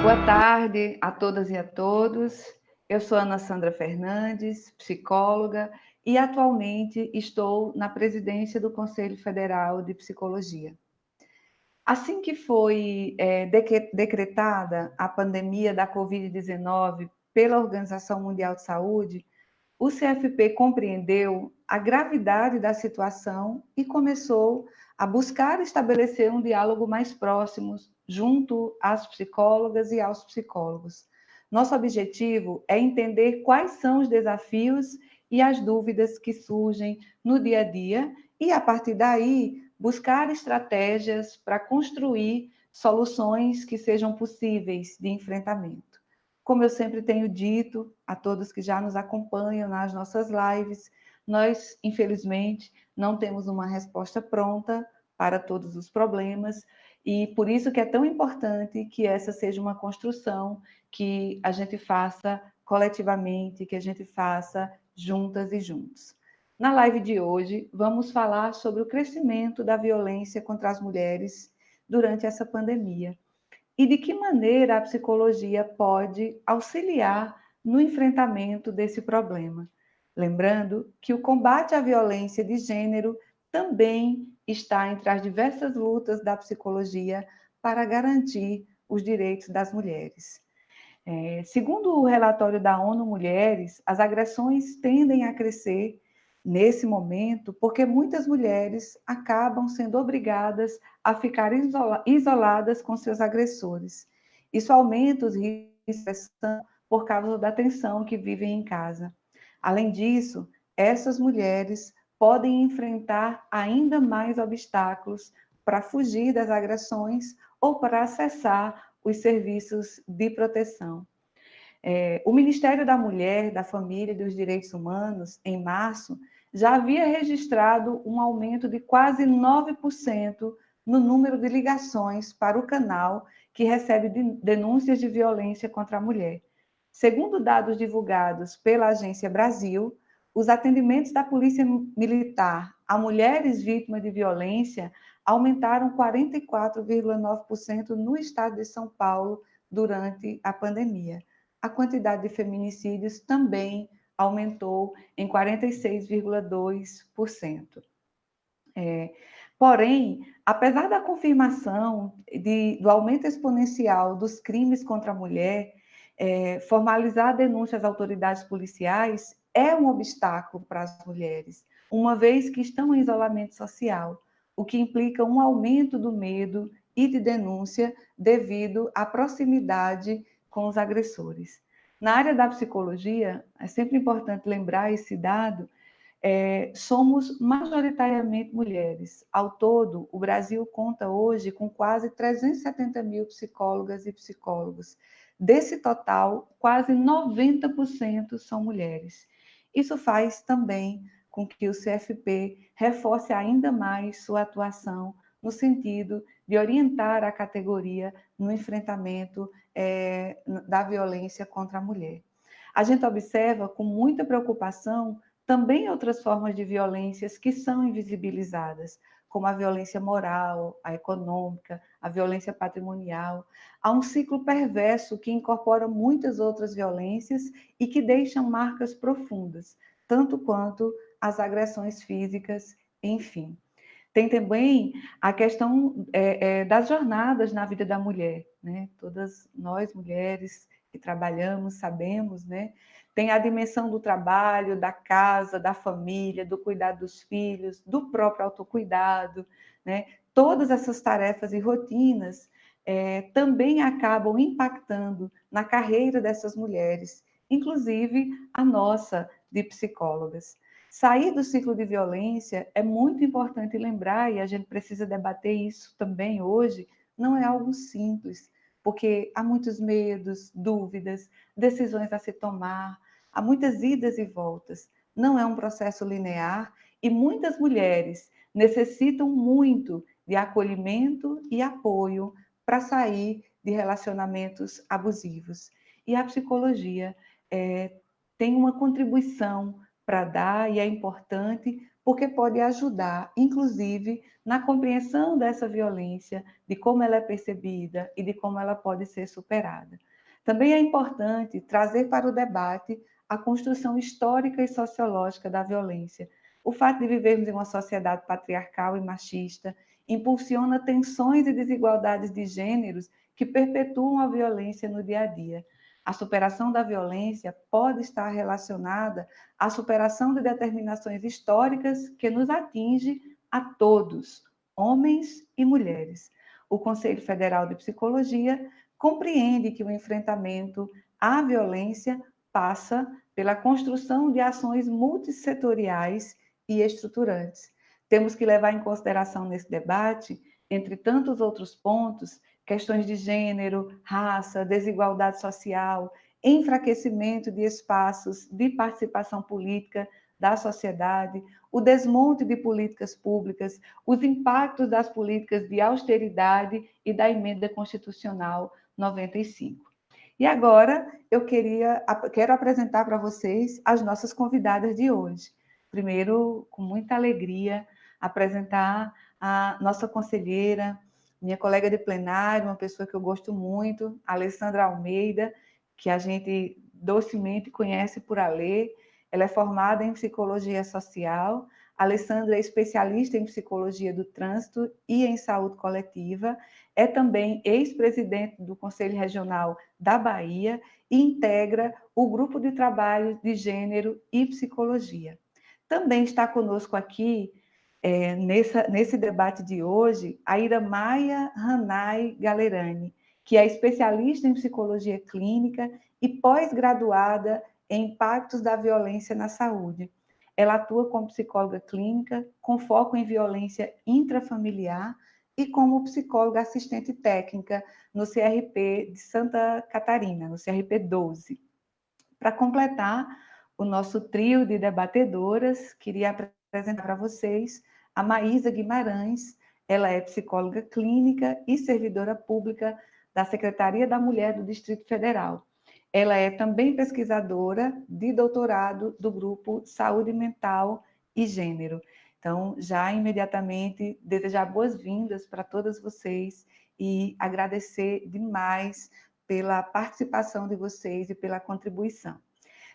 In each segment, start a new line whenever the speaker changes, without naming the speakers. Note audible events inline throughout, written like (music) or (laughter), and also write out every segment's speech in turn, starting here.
Boa tarde a todas e a todos. Eu sou Ana Sandra Fernandes, psicóloga, e atualmente estou na presidência do Conselho Federal de Psicologia. Assim que foi é, decretada a pandemia da Covid-19 pela Organização Mundial de Saúde, o CFP compreendeu a gravidade da situação e começou a buscar estabelecer um diálogo mais próximo junto às psicólogas e aos psicólogos. Nosso objetivo é entender quais são os desafios e as dúvidas que surgem no dia a dia e, a partir daí, buscar estratégias para construir soluções que sejam possíveis de enfrentamento. Como eu sempre tenho dito a todos que já nos acompanham nas nossas lives, nós, infelizmente, não temos uma resposta pronta para todos os problemas, e por isso que é tão importante que essa seja uma construção que a gente faça coletivamente, que a gente faça juntas e juntos. Na live de hoje, vamos falar sobre o crescimento da violência contra as mulheres durante essa pandemia e de que maneira a psicologia pode auxiliar no enfrentamento desse problema. Lembrando que o combate à violência de gênero também está entre as diversas lutas da psicologia para garantir os direitos das mulheres. É, segundo o relatório da ONU Mulheres, as agressões tendem a crescer nesse momento porque muitas mulheres acabam sendo obrigadas a ficar isola isoladas com seus agressores. Isso aumenta os riscos por causa da tensão que vivem em casa. Além disso, essas mulheres podem enfrentar ainda mais obstáculos para fugir das agressões ou para acessar os serviços de proteção. É, o Ministério da Mulher, da Família e dos Direitos Humanos, em março, já havia registrado um aumento de quase 9% no número de ligações para o canal que recebe denúncias de violência contra a mulher. Segundo dados divulgados pela Agência Brasil, os atendimentos da Polícia Militar a mulheres vítimas de violência aumentaram 44,9% no estado de São Paulo durante a pandemia. A quantidade de feminicídios também aumentou em 46,2%. É, porém, apesar da confirmação de, do aumento exponencial dos crimes contra a mulher, é, formalizar denúncias às autoridades policiais é um obstáculo para as mulheres, uma vez que estão em isolamento social, o que implica um aumento do medo e de denúncia devido à proximidade com os agressores. Na área da psicologia, é sempre importante lembrar esse dado, é, somos majoritariamente mulheres. Ao todo, o Brasil conta hoje com quase 370 mil psicólogas e psicólogos. Desse total, quase 90% são mulheres. Isso faz também com que o CFP reforce ainda mais sua atuação no sentido de orientar a categoria no enfrentamento é, da violência contra a mulher. A gente observa com muita preocupação também outras formas de violências que são invisibilizadas, como a violência moral, a econômica, a violência patrimonial. Há um ciclo perverso que incorpora muitas outras violências e que deixam marcas profundas, tanto quanto as agressões físicas, enfim. Tem também a questão é, é, das jornadas na vida da mulher, né? Todas nós mulheres que trabalhamos sabemos, né? Tem a dimensão do trabalho, da casa, da família, do cuidado dos filhos, do próprio autocuidado, né? Todas essas tarefas e rotinas é, também acabam impactando na carreira dessas mulheres, inclusive a nossa de psicólogas. Sair do ciclo de violência é muito importante lembrar, e a gente precisa debater isso também hoje, não é algo simples, porque há muitos medos, dúvidas, decisões a se tomar, há muitas idas e voltas. Não é um processo linear e muitas mulheres necessitam muito de acolhimento e apoio para sair de relacionamentos abusivos. E a psicologia é, tem uma contribuição para dar e é importante porque pode ajudar, inclusive, na compreensão dessa violência, de como ela é percebida e de como ela pode ser superada. Também é importante trazer para o debate a construção histórica e sociológica da violência. O fato de vivermos em uma sociedade patriarcal e machista impulsiona tensões e desigualdades de gêneros que perpetuam a violência no dia a dia. A superação da violência pode estar relacionada à superação de determinações históricas que nos atinge a todos, homens e mulheres. O Conselho Federal de Psicologia compreende que o enfrentamento à violência passa pela construção de ações multissetoriais e estruturantes. Temos que levar em consideração nesse debate, entre tantos outros pontos, questões de gênero, raça, desigualdade social, enfraquecimento de espaços de participação política da sociedade, o desmonte de políticas públicas, os impactos das políticas de austeridade e da emenda constitucional 95. E agora eu queria, quero apresentar para vocês as nossas convidadas de hoje. Primeiro, com muita alegria, apresentar a nossa conselheira, minha colega de plenário, uma pessoa que eu gosto muito, Alessandra Almeida, que a gente docemente conhece por Alê. Ela é formada em psicologia social. Alessandra é especialista em psicologia do trânsito e em saúde coletiva. É também ex-presidente do Conselho Regional da Bahia e integra o grupo de trabalho de gênero e psicologia. Também está conosco aqui é, nessa, nesse debate de hoje, a Ira Maia Hanai Galerani, que é especialista em psicologia clínica e pós-graduada impactos da violência na saúde. Ela atua como psicóloga clínica, com foco em violência intrafamiliar e como psicóloga assistente técnica no CRP de Santa Catarina, no CRP 12. Para completar o nosso trio de debatedoras, queria apresentar para vocês a Maísa Guimarães. Ela é psicóloga clínica e servidora pública da Secretaria da Mulher do Distrito Federal. Ela é também pesquisadora de doutorado do grupo Saúde Mental e Gênero. Então, já imediatamente desejar boas-vindas para todas vocês e agradecer demais pela participação de vocês e pela contribuição.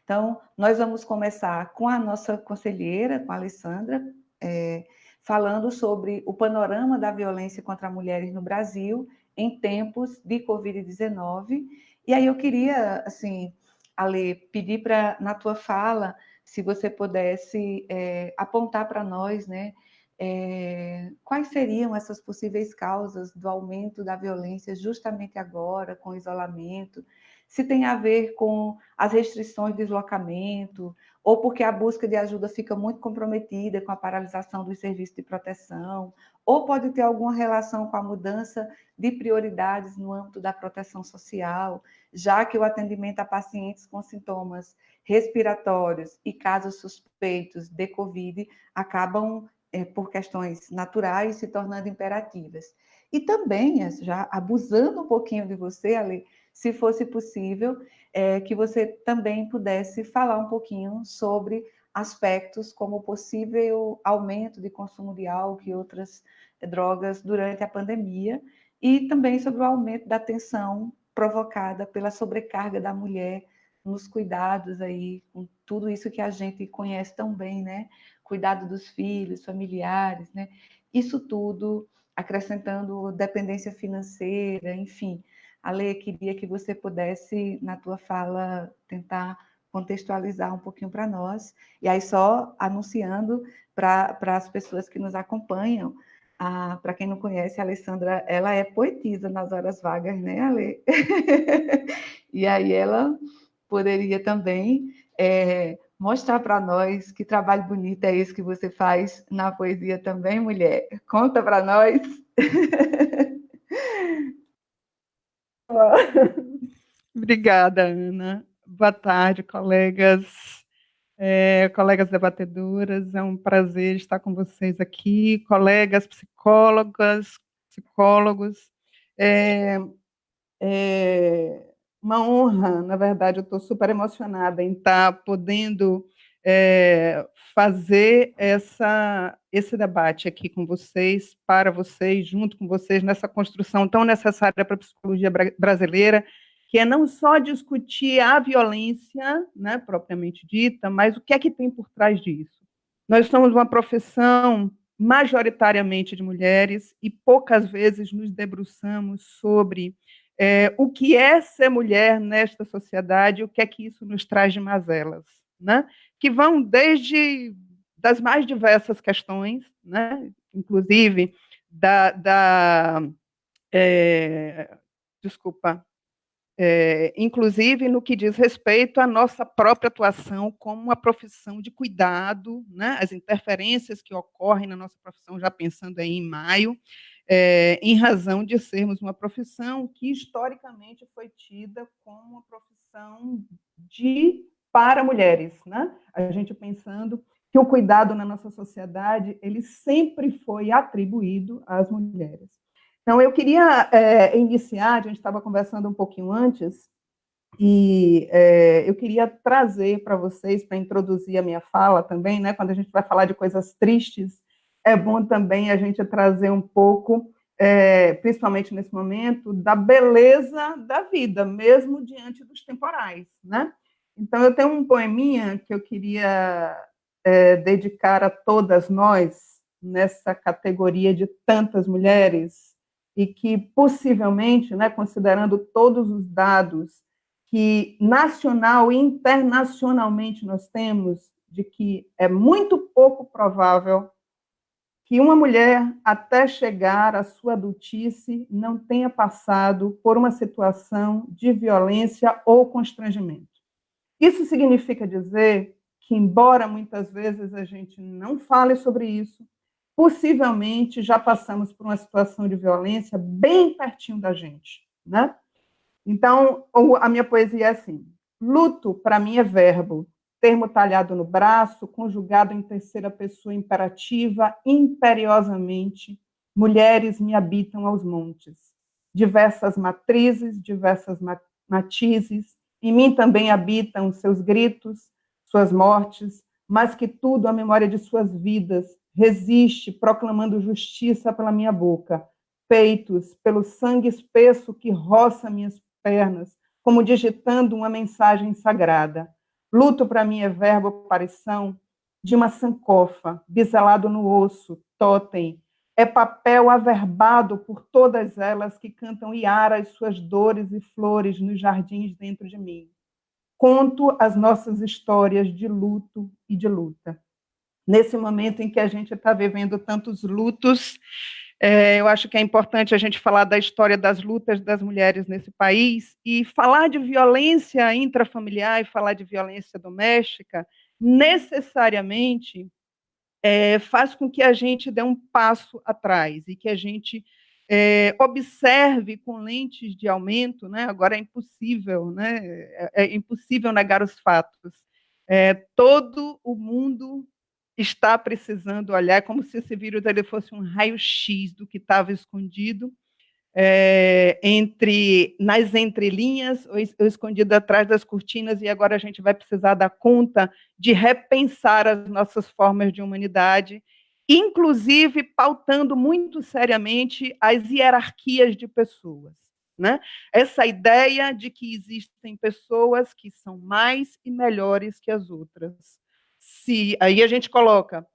Então, nós vamos começar com a nossa conselheira, com a Alessandra, é, falando sobre o panorama da violência contra mulheres no Brasil em tempos de Covid-19. E aí eu queria, assim, Ale, pedir para, na tua fala, se você pudesse é, apontar para nós, né, é, quais seriam essas possíveis causas do aumento da violência justamente agora, com o isolamento, se tem a ver com as restrições de deslocamento, ou porque a busca de ajuda fica muito comprometida com a paralisação dos serviços de proteção, ou pode ter alguma relação com a mudança de prioridades no âmbito da proteção social, já que o atendimento a pacientes com sintomas respiratórios e casos suspeitos de Covid acabam, é, por questões naturais, se tornando imperativas. E também, já abusando um pouquinho de você, Ali, se fosse possível, é, que você também pudesse falar um pouquinho sobre aspectos como possível aumento de consumo de álcool e outras drogas durante a pandemia, e também sobre o aumento da tensão provocada pela sobrecarga da mulher nos cuidados aí, com tudo isso que a gente conhece tão bem, né? Cuidado dos filhos, familiares, né? Isso tudo acrescentando dependência financeira, enfim, Ale, queria que você pudesse, na tua fala, tentar contextualizar um pouquinho para nós. E aí, só anunciando para as pessoas que nos acompanham, para quem não conhece, a Alessandra, ela é poetisa nas horas vagas, né, Ale? (laughs) e aí ela poderia também é, mostrar para nós que trabalho bonito é esse que você faz na poesia também, mulher. Conta para nós. (laughs) (laughs)
Obrigada, Ana. Boa tarde, colegas, é, colegas debatedoras. É um prazer estar com vocês aqui, colegas psicólogas, psicólogos. É, é uma honra, na verdade, eu estou super emocionada em estar podendo é, fazer essa, esse debate aqui com vocês, para vocês, junto com vocês, nessa construção tão necessária para a psicologia brasileira, que é não só discutir a violência, né, propriamente dita, mas o que é que tem por trás disso. Nós somos uma profissão majoritariamente de mulheres e poucas vezes nos debruçamos sobre é, o que é ser mulher nesta sociedade, o que é que isso nos traz de mazelas, né? que vão desde das mais diversas questões, né? inclusive da, da é, desculpa, é, inclusive no que diz respeito à nossa própria atuação como uma profissão de cuidado, né? as interferências que ocorrem na nossa profissão, já pensando aí em maio, é, em razão de sermos uma profissão que historicamente foi tida como uma profissão de para mulheres, né? A gente pensando que o cuidado na nossa sociedade ele sempre foi atribuído às mulheres. Então, eu queria é, iniciar, a gente estava conversando um pouquinho antes, e é, eu queria trazer para vocês, para introduzir a minha fala também, né, quando a gente vai falar de coisas tristes, é bom também a gente trazer um pouco, é, principalmente nesse momento, da beleza da vida, mesmo diante dos temporais, né? Então, eu tenho um poeminha que eu queria é, dedicar a todas nós, nessa categoria de tantas mulheres, e que possivelmente, né, considerando todos os dados que nacional e internacionalmente nós temos, de que é muito pouco provável que uma mulher, até chegar à sua adultice, não tenha passado por uma situação de violência ou constrangimento. Isso significa dizer que, embora muitas vezes a gente não fale sobre isso, possivelmente já passamos por uma situação de violência bem pertinho da gente, né? Então, a minha poesia é assim: luto para mim é verbo, termo talhado no braço, conjugado em terceira pessoa imperativa, imperiosamente, mulheres me habitam aos montes. Diversas matrizes, diversas matizes, em mim também habitam seus gritos, suas mortes, mas que tudo a memória de suas vidas resiste, proclamando justiça pela minha boca, peitos pelo sangue espesso que roça minhas pernas, como digitando uma mensagem sagrada. Luto para mim é verbo aparição de uma sancofa, biselado no osso, totem, é papel averbado por todas elas que cantam iaras suas dores e flores nos jardins dentro de mim. Conto as nossas histórias de luto e de luta nesse momento em que a gente está vivendo tantos lutos, é, eu acho que é importante a gente falar da história das lutas das mulheres nesse país e falar de violência intrafamiliar e falar de violência doméstica necessariamente é, faz com que a gente dê um passo atrás e que a gente é, observe com lentes de aumento, né? agora é impossível, né? é, é impossível negar os fatos. É, todo o mundo está precisando olhar, é como se esse vírus ele fosse um raio-x do que estava escondido é, entre nas entrelinhas ou, escondido atrás das cortinas, e agora a gente vai precisar dar conta de repensar as nossas formas de humanidade, inclusive pautando muito seriamente as hierarquias de pessoas. Né? Essa ideia de que existem pessoas que são mais e melhores que as outras se aí a gente coloca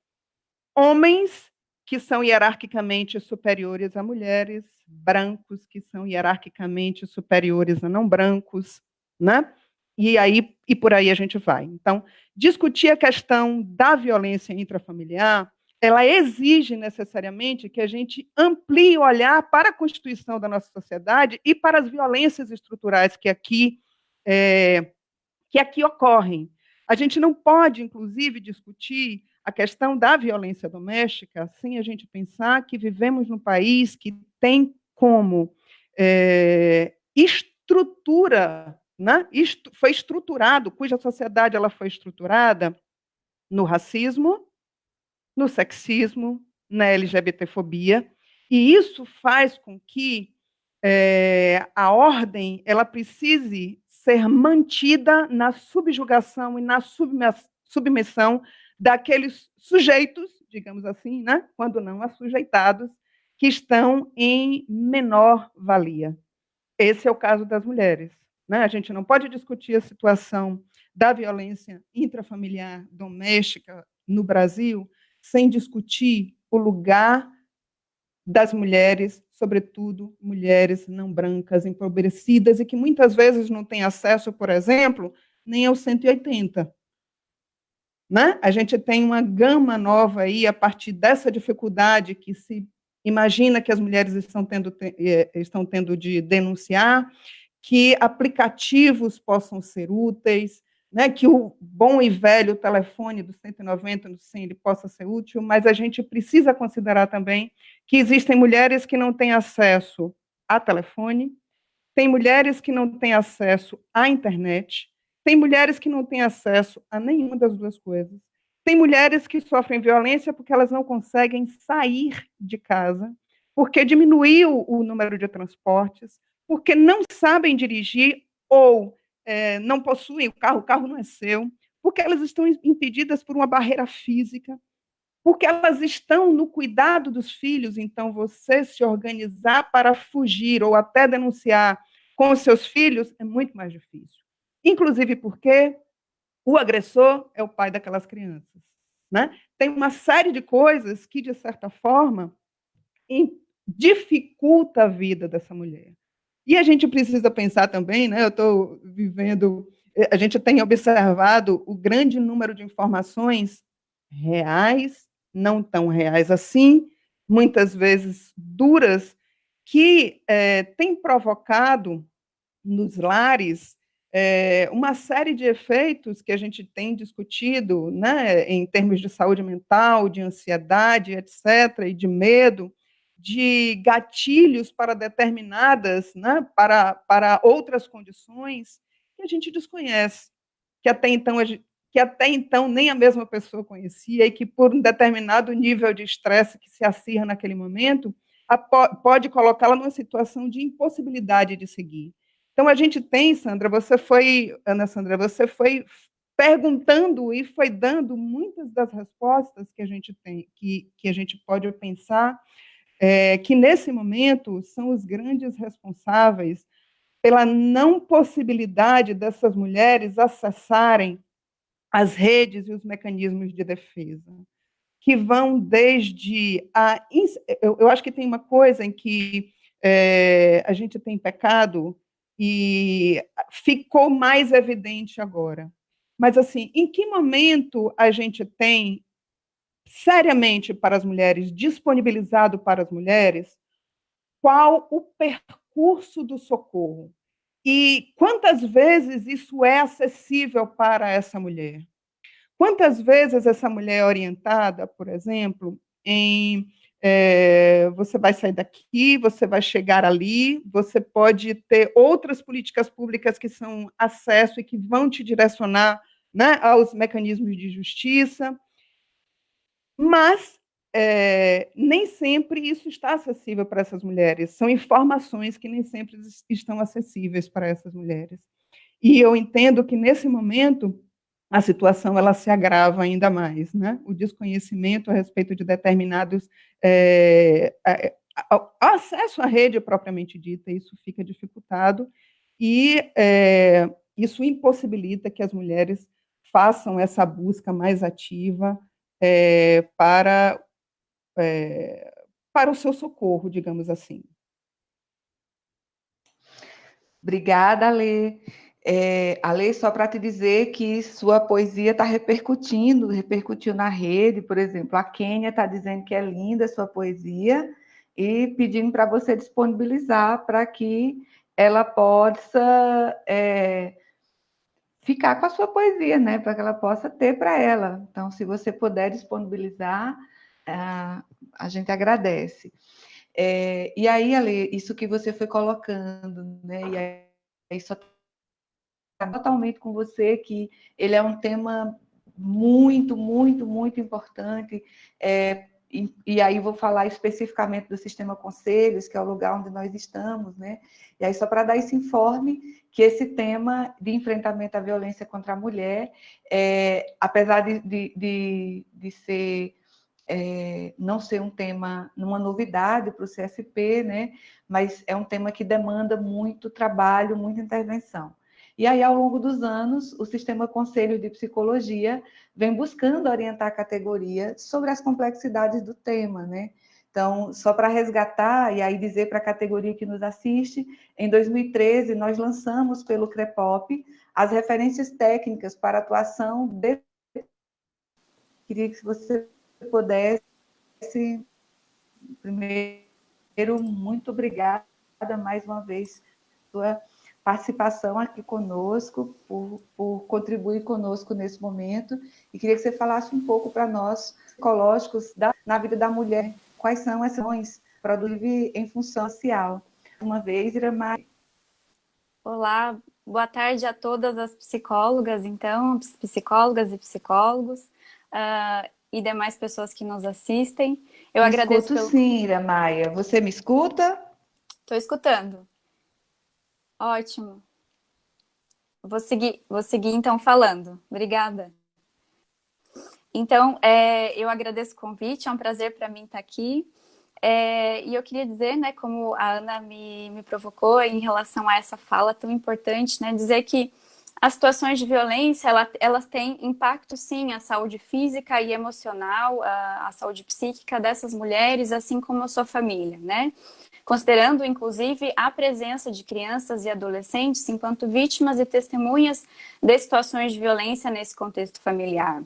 homens que são hierarquicamente superiores a mulheres, brancos que são hierarquicamente superiores a não brancos, né? E aí e por aí a gente vai. Então, discutir a questão da violência intrafamiliar, ela exige necessariamente que a gente amplie o olhar para a constituição da nossa sociedade e para as violências estruturais que aqui é, que aqui ocorrem. A gente não pode, inclusive, discutir a questão da violência doméstica sem a gente pensar que vivemos num país que tem como é, estrutura, né? foi estruturado, cuja sociedade ela foi estruturada no racismo, no sexismo, na LGBTfobia, e isso faz com que é, a ordem ela precise ser mantida na subjugação e na submissão daqueles sujeitos digamos assim, né? quando não assujeitados, que estão em menor valia. Esse é o caso das mulheres. Né? A gente não pode discutir a situação da violência intrafamiliar doméstica no Brasil sem discutir o lugar das mulheres, sobretudo mulheres não brancas, empobrecidas e que muitas vezes não têm acesso, por exemplo, nem ao 180. Né? A gente tem uma gama nova aí a partir dessa dificuldade que se imagina que as mulheres estão tendo, eh, estão tendo de denunciar, que aplicativos possam ser úteis, né, que o bom e velho telefone do 190 no 100 ele possa ser útil, mas a gente precisa considerar também que existem mulheres que não têm acesso a telefone, tem mulheres que não têm acesso à internet, tem mulheres que não têm acesso a nenhuma das duas coisas, tem mulheres que sofrem violência porque elas não conseguem sair de casa, porque diminuiu o número de transportes, porque não sabem dirigir ou é, não possuem o carro, o carro não é seu, porque elas estão impedidas por uma barreira física, porque elas estão no cuidado dos filhos, então você se organizar para fugir ou até denunciar com os seus filhos é muito mais difícil. Inclusive porque o agressor é o pai daquelas crianças. Né? Tem uma série de coisas que, de certa forma, dificulta a vida dessa mulher. E a gente precisa pensar também, né? Eu estou vivendo, eh, a gente tem observado o grande número de informações reais, não tão reais assim, muitas vezes duras, que é, tem provocado nos lares é, uma série de efeitos que a gente tem discutido, né, em termos de saúde mental, de ansiedade, etc., e de medo, de gatilhos para determinadas, né, para, para outras condições que a gente desconhece, que até então que até então nem a mesma pessoa conhecia e que por um determinado nível de estresse que se acirra naquele momento, pode colocá-la numa situação de impossibilidade de seguir. Então a gente tem, Sandra, você foi, Ana Sandra, você foi perguntando e foi dando muitas das respostas que a gente tem, que, que a gente pode pensar é, que nesse momento são os grandes responsáveis pela não possibilidade dessas mulheres acessarem as redes e os mecanismos de defesa, que vão desde a. Eu, eu acho que tem uma coisa em que é, a gente tem pecado e ficou mais evidente agora. Mas, assim, em que momento a gente tem seriamente para as mulheres, disponibilizado para as mulheres, qual o percurso do socorro e quantas vezes isso é acessível para essa mulher. Quantas vezes essa mulher é orientada, por exemplo, em é, você vai sair daqui, você vai chegar ali, você pode ter outras políticas públicas que são acesso e que vão te direcionar né, aos mecanismos de justiça, mas é, nem sempre isso está acessível para essas mulheres. São informações que nem sempre estão acessíveis para essas mulheres. E eu entendo que, nesse momento, a situação ela se agrava ainda mais. Né? O desconhecimento a respeito de determinados... É, é, acesso à rede propriamente dita, isso fica dificultado, e é, isso impossibilita que as mulheres façam essa busca mais ativa é, para, é, para o seu socorro, digamos assim.
Obrigada, Alê. É, Ale, só para te dizer que sua poesia está repercutindo, repercutiu na rede, por exemplo, a Kênia está dizendo que é linda a sua poesia e pedindo para você disponibilizar para que ela possa é, ficar com a sua poesia, né? Para que ela possa ter para ela. Então, se você puder disponibilizar, a gente agradece. É, e aí, Ale, isso que você foi colocando, né? E aí, só totalmente com você que ele é um tema muito, muito, muito importante. É, e, e, aí vou falar especificamente do sistema conselhos, que é o lugar onde nós estamos, né? E aí só para dar esse informe que esse tema de enfrentamento à violência contra a mulher, é, apesar de, de, de, de ser é, não ser um tema, uma novidade para o CFP, né? mas é um tema que demanda muito trabalho, muita intervenção. E aí, ao longo dos anos, o Sistema Conselho de Psicologia vem buscando orientar a categoria sobre as complexidades do tema, né? Então, só para resgatar e aí dizer para a categoria que nos assiste, em 2013 nós lançamos pelo CREPOP as referências técnicas para atuação de... Queria que você pudesse, primeiro, muito obrigada mais uma vez sua participação aqui conosco, por, por contribuir conosco nesse momento, e queria que você falasse um pouco para nós, psicológicos, da, na vida da mulher, quais são as ações produzir em função social. Uma vez, Iramar.
Olá, boa tarde a todas as psicólogas, então, psicólogas e psicólogos, uh, e demais pessoas que nos assistem.
Eu me agradeço. Escuto pelo... sim, Iramaia. Você me escuta?
Estou escutando. Ótimo. Vou seguir, vou seguir então falando. Obrigada. Então, é, eu agradeço o convite, é um prazer para mim estar aqui. É, e eu queria dizer, né, como a Ana me, me provocou em relação a essa fala tão importante, né, dizer que as situações de violência, ela, elas têm impacto, sim, à saúde física e emocional, à saúde psíquica dessas mulheres, assim como a sua família, né? Considerando inclusive a presença de crianças e adolescentes enquanto vítimas e testemunhas de situações de violência nesse contexto familiar.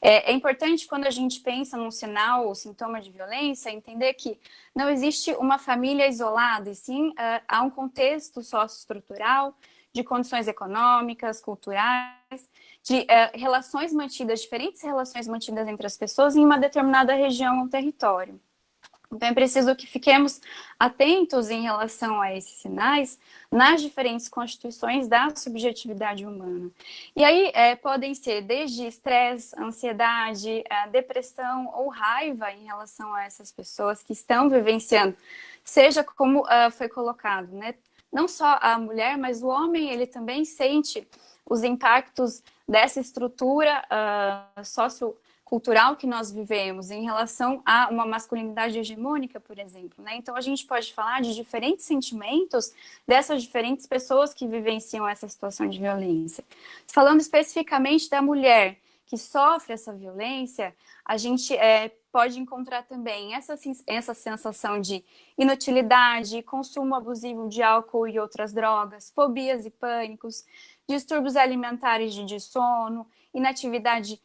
É, é, importante quando a gente pensa num sinal ou sintoma de violência, entender que não existe uma família isolada, e sim uh, há um contexto socioestrutural de condições econômicas, culturais, de uh, relações mantidas, diferentes relações mantidas entre as pessoas em uma determinada região ou território. Então, é preciso que fiquemos atentos em relação a esses sinais nas diferentes constituições da subjetividade humana. E aí é, podem ser desde estresse, ansiedade, é, depressão ou raiva em relação a essas pessoas que estão vivenciando, seja como uh, foi colocado, né? Não só a mulher, mas o homem, ele também sente os impactos dessa estrutura uh, cultural que nós vivemos em relação a uma masculinidade hegemônica, por exemplo. Né? Então, a gente pode falar de diferentes sentimentos dessas diferentes pessoas que vivenciam essa situação de violência. Falando especificamente da mulher que sofre essa violência, a gente é, pode encontrar também essa, essa sensação de inutilidade, consumo abusivo de álcool e outras drogas, fobias e pânicos, distúrbios alimentares de sono, inatividade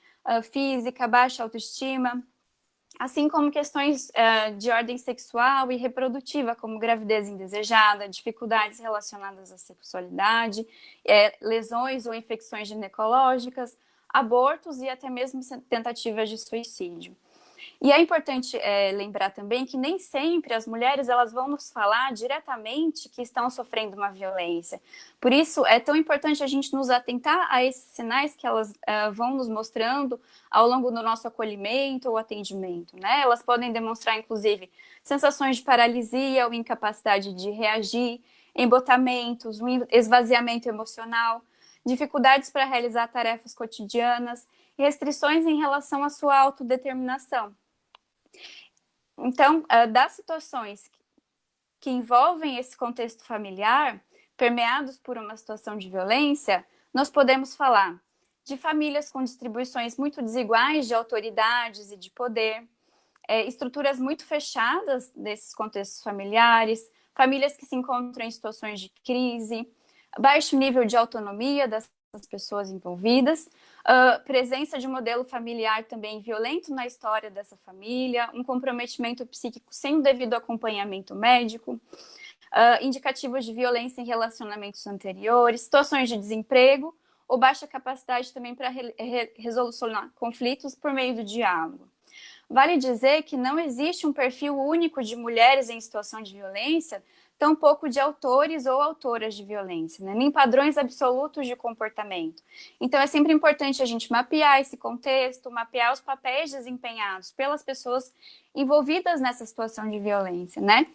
física, baixa autoestima, assim como questões uh, de ordem sexual e reprodutiva, como gravidez indesejada, dificuldades relacionadas à sexualidade, é, lesões ou infecções ginecológicas, abortos e até mesmo tentativas de suicídio. E é importante é, lembrar também que nem sempre as mulheres elas vão nos falar diretamente que estão sofrendo uma violência. Por isso, é tão importante a gente nos atentar a esses sinais que elas uh, vão nos mostrando ao longo do nosso acolhimento ou atendimento. Né? Elas podem demonstrar, inclusive, sensações de paralisia ou incapacidade de reagir, embotamentos, um esvaziamento emocional, dificuldades para realizar tarefas cotidianas, restrições em relação à sua autodeterminação. Então, uh, das situações que envolvem esse contexto familiar, permeados por uma situação de violência, nós podemos falar de famílias com distribuições muito desiguais de autoridades e de poder, é, estruturas muito fechadas desses contextos familiares, famílias que se encontram em situações de crise, baixo nível de autonomia das pessoas envolvidas, uh, presença de modelo familiar também violento na história dessa família, um comprometimento psíquico sem o devido acompanhamento médico, uh, indicativos de violência em relacionamentos anteriores, situações de desemprego ou baixa capacidade também para re re resolucionar conflitos por meio do diálogo. Vale dizer que não existe um perfil único de mulheres em situação de violência, tampouco de autores ou autoras de violência, né? nem padrões absolutos de comportamento. Então, é sempre importante a gente mapear esse contexto, mapear os papéis desempenhados pelas pessoas envolvidas nessa situação de violência, né?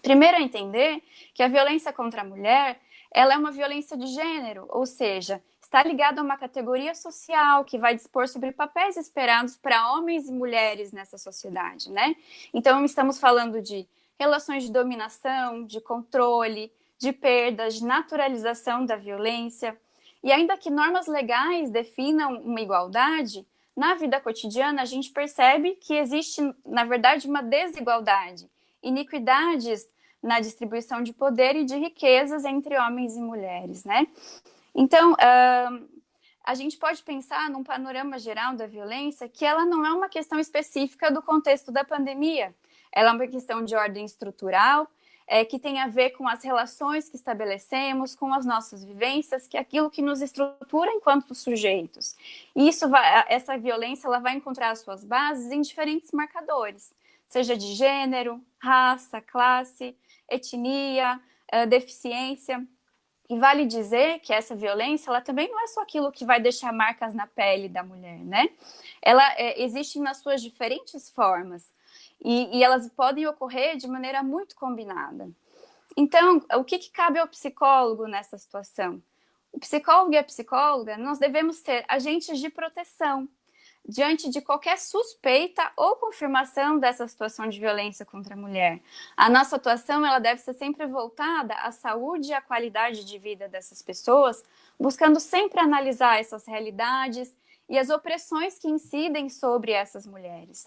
Primeiro, entender que a violência contra a mulher, ela é uma violência de gênero, ou seja, está ligado a uma categoria social que vai dispor sobre papéis esperados para homens e mulheres nessa sociedade, né? Então, estamos falando de relações de dominação, de controle, de perdas, de naturalização da violência. E ainda que normas legais definam uma igualdade, na vida cotidiana a gente percebe que existe, na verdade, uma desigualdade, iniquidades na distribuição de poder e de riquezas entre homens e mulheres, né? Então, uh, a gente pode pensar num panorama geral da violência que ela não é uma questão específica do contexto da pandemia, ela é uma questão de ordem estrutural, é, que tem a ver com as relações que estabelecemos, com as nossas vivências, que é aquilo que nos estrutura enquanto sujeitos. E isso vai, essa violência ela vai encontrar as suas bases em diferentes marcadores, seja de gênero, raça, classe, etnia, uh, deficiência. E vale dizer que essa violência, ela também não é só aquilo que vai deixar marcas na pele da mulher, né? Ela é, existe nas suas diferentes formas. E, e elas podem ocorrer de maneira muito combinada. Então, o que, que cabe ao psicólogo nessa situação? O psicólogo e a psicóloga, nós devemos ser agentes de proteção diante de qualquer suspeita ou confirmação dessa situação de violência contra a mulher. A nossa atuação ela deve ser sempre voltada à saúde e à qualidade de vida dessas pessoas, buscando sempre analisar essas realidades e as opressões que incidem sobre essas mulheres.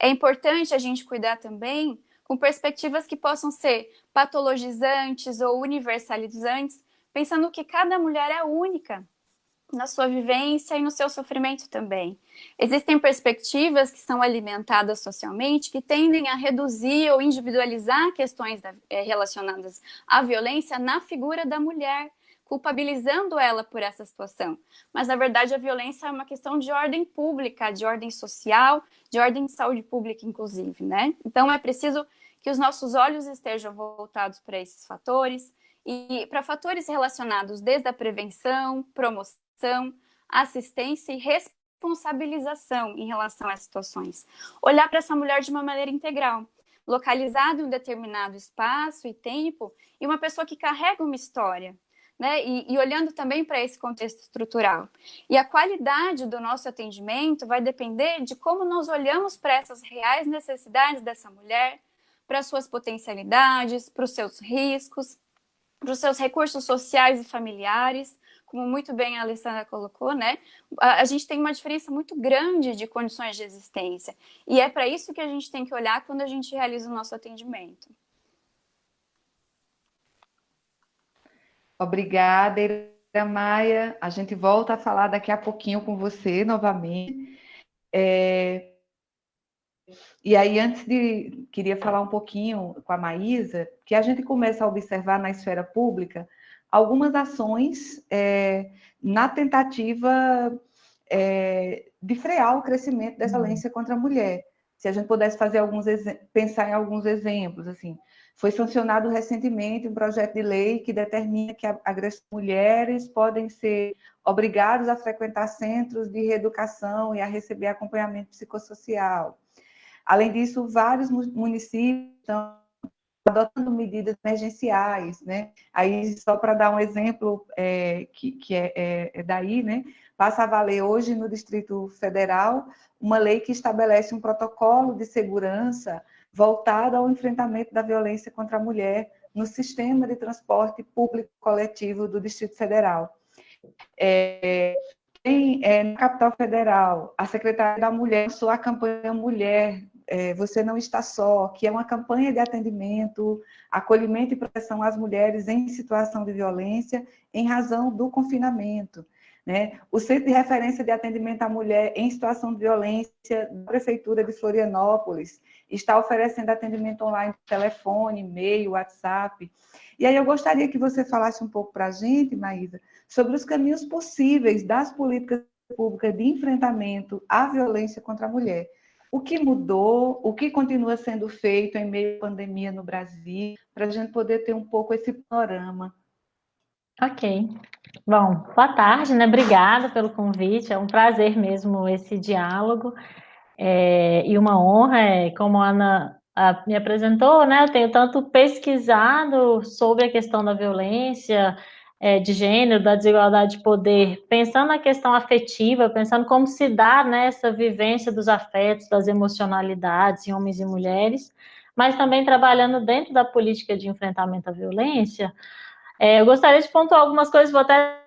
É importante a gente cuidar também com perspectivas que possam ser patologizantes ou universalizantes, pensando que cada mulher é única na sua vivência e no seu sofrimento também. Existem perspectivas que são alimentadas socialmente que tendem a reduzir ou individualizar questões eh, relacionadas à violência na figura da mulher, culpabilizando ela por essa situação. Mas, na verdade, a violência é uma questão de ordem pública, de ordem social, de ordem de saúde pública, inclusive, né? Então, é preciso que os nossos olhos estejam voltados para esses fatores e para fatores relacionados desde a prevenção, promoção, assistência e responsabilização em relação às situações. Olhar para essa mulher de uma maneira integral, localizado em um determinado espaço e tempo, e uma pessoa que carrega uma história, né? E, e olhando também para esse contexto estrutural. E a qualidade do nosso atendimento vai depender de como nós olhamos para essas reais necessidades dessa mulher, para suas potencialidades, para os seus riscos, para os seus recursos sociais e familiares, como muito bem a Alessandra colocou, né? A, a, gente tem uma diferença muito grande de condições de existência. E é para isso que a gente tem que olhar quando a gente realiza o nosso atendimento.
Obrigada, Ira Maia. A gente volta a falar daqui a pouquinho com você novamente. É... E aí, antes de. Queria falar um pouquinho com a Maísa, que a gente começa a observar na esfera pública algumas ações é, na tentativa é, de frear o crescimento dessa uhum. violência contra a mulher. Se a gente pudesse fazer alguns pensar em alguns exemplos, assim, foi sancionado recentemente um projeto de lei que determina que agressões mulheres podem ser obrigados a frequentar centros de reeducação e a receber acompanhamento psicossocial. Além disso, vários municípios estão adotando medidas emergenciais, né? Aí, só para dar um exemplo é, que, que é, é, é daí, né? Passa a valer hoje no Distrito Federal uma lei que estabelece um protocolo de segurança voltada ao enfrentamento da violência contra a mulher no sistema de transporte público coletivo do Distrito Federal. É, em, é, na capital federal, a Secretaria da Mulher lançou a campanha Mulher, é, Você Não Está Só, que é uma campanha de atendimento, acolhimento e proteção às mulheres em situação de violência em razão do confinamento. Né? O Centro de Referência de Atendimento à Mulher em Situação de Violência da Prefeitura de Florianópolis está oferecendo atendimento online telefone, e-mail, WhatsApp. E aí eu gostaria que você falasse um pouco para a gente, Maísa, sobre os caminhos possíveis das políticas públicas de enfrentamento à violência contra a mulher. O que mudou, o que continua sendo feito em meio à pandemia no Brasil, para a gente poder ter um pouco esse panorama.
Ok. Bom, boa tarde, né? Obrigada pelo convite. É um prazer mesmo esse diálogo. É, e uma honra, é, como a Ana a, me apresentou, né? Eu tenho tanto pesquisado sobre a questão da violência, é, de gênero, da desigualdade de poder, pensando na questão afetiva, pensando como se dá nessa né, vivência dos afetos, das emocionalidades em homens e mulheres, mas também trabalhando dentro da política de enfrentamento à violência. É, eu gostaria de pontuar algumas coisas, vou até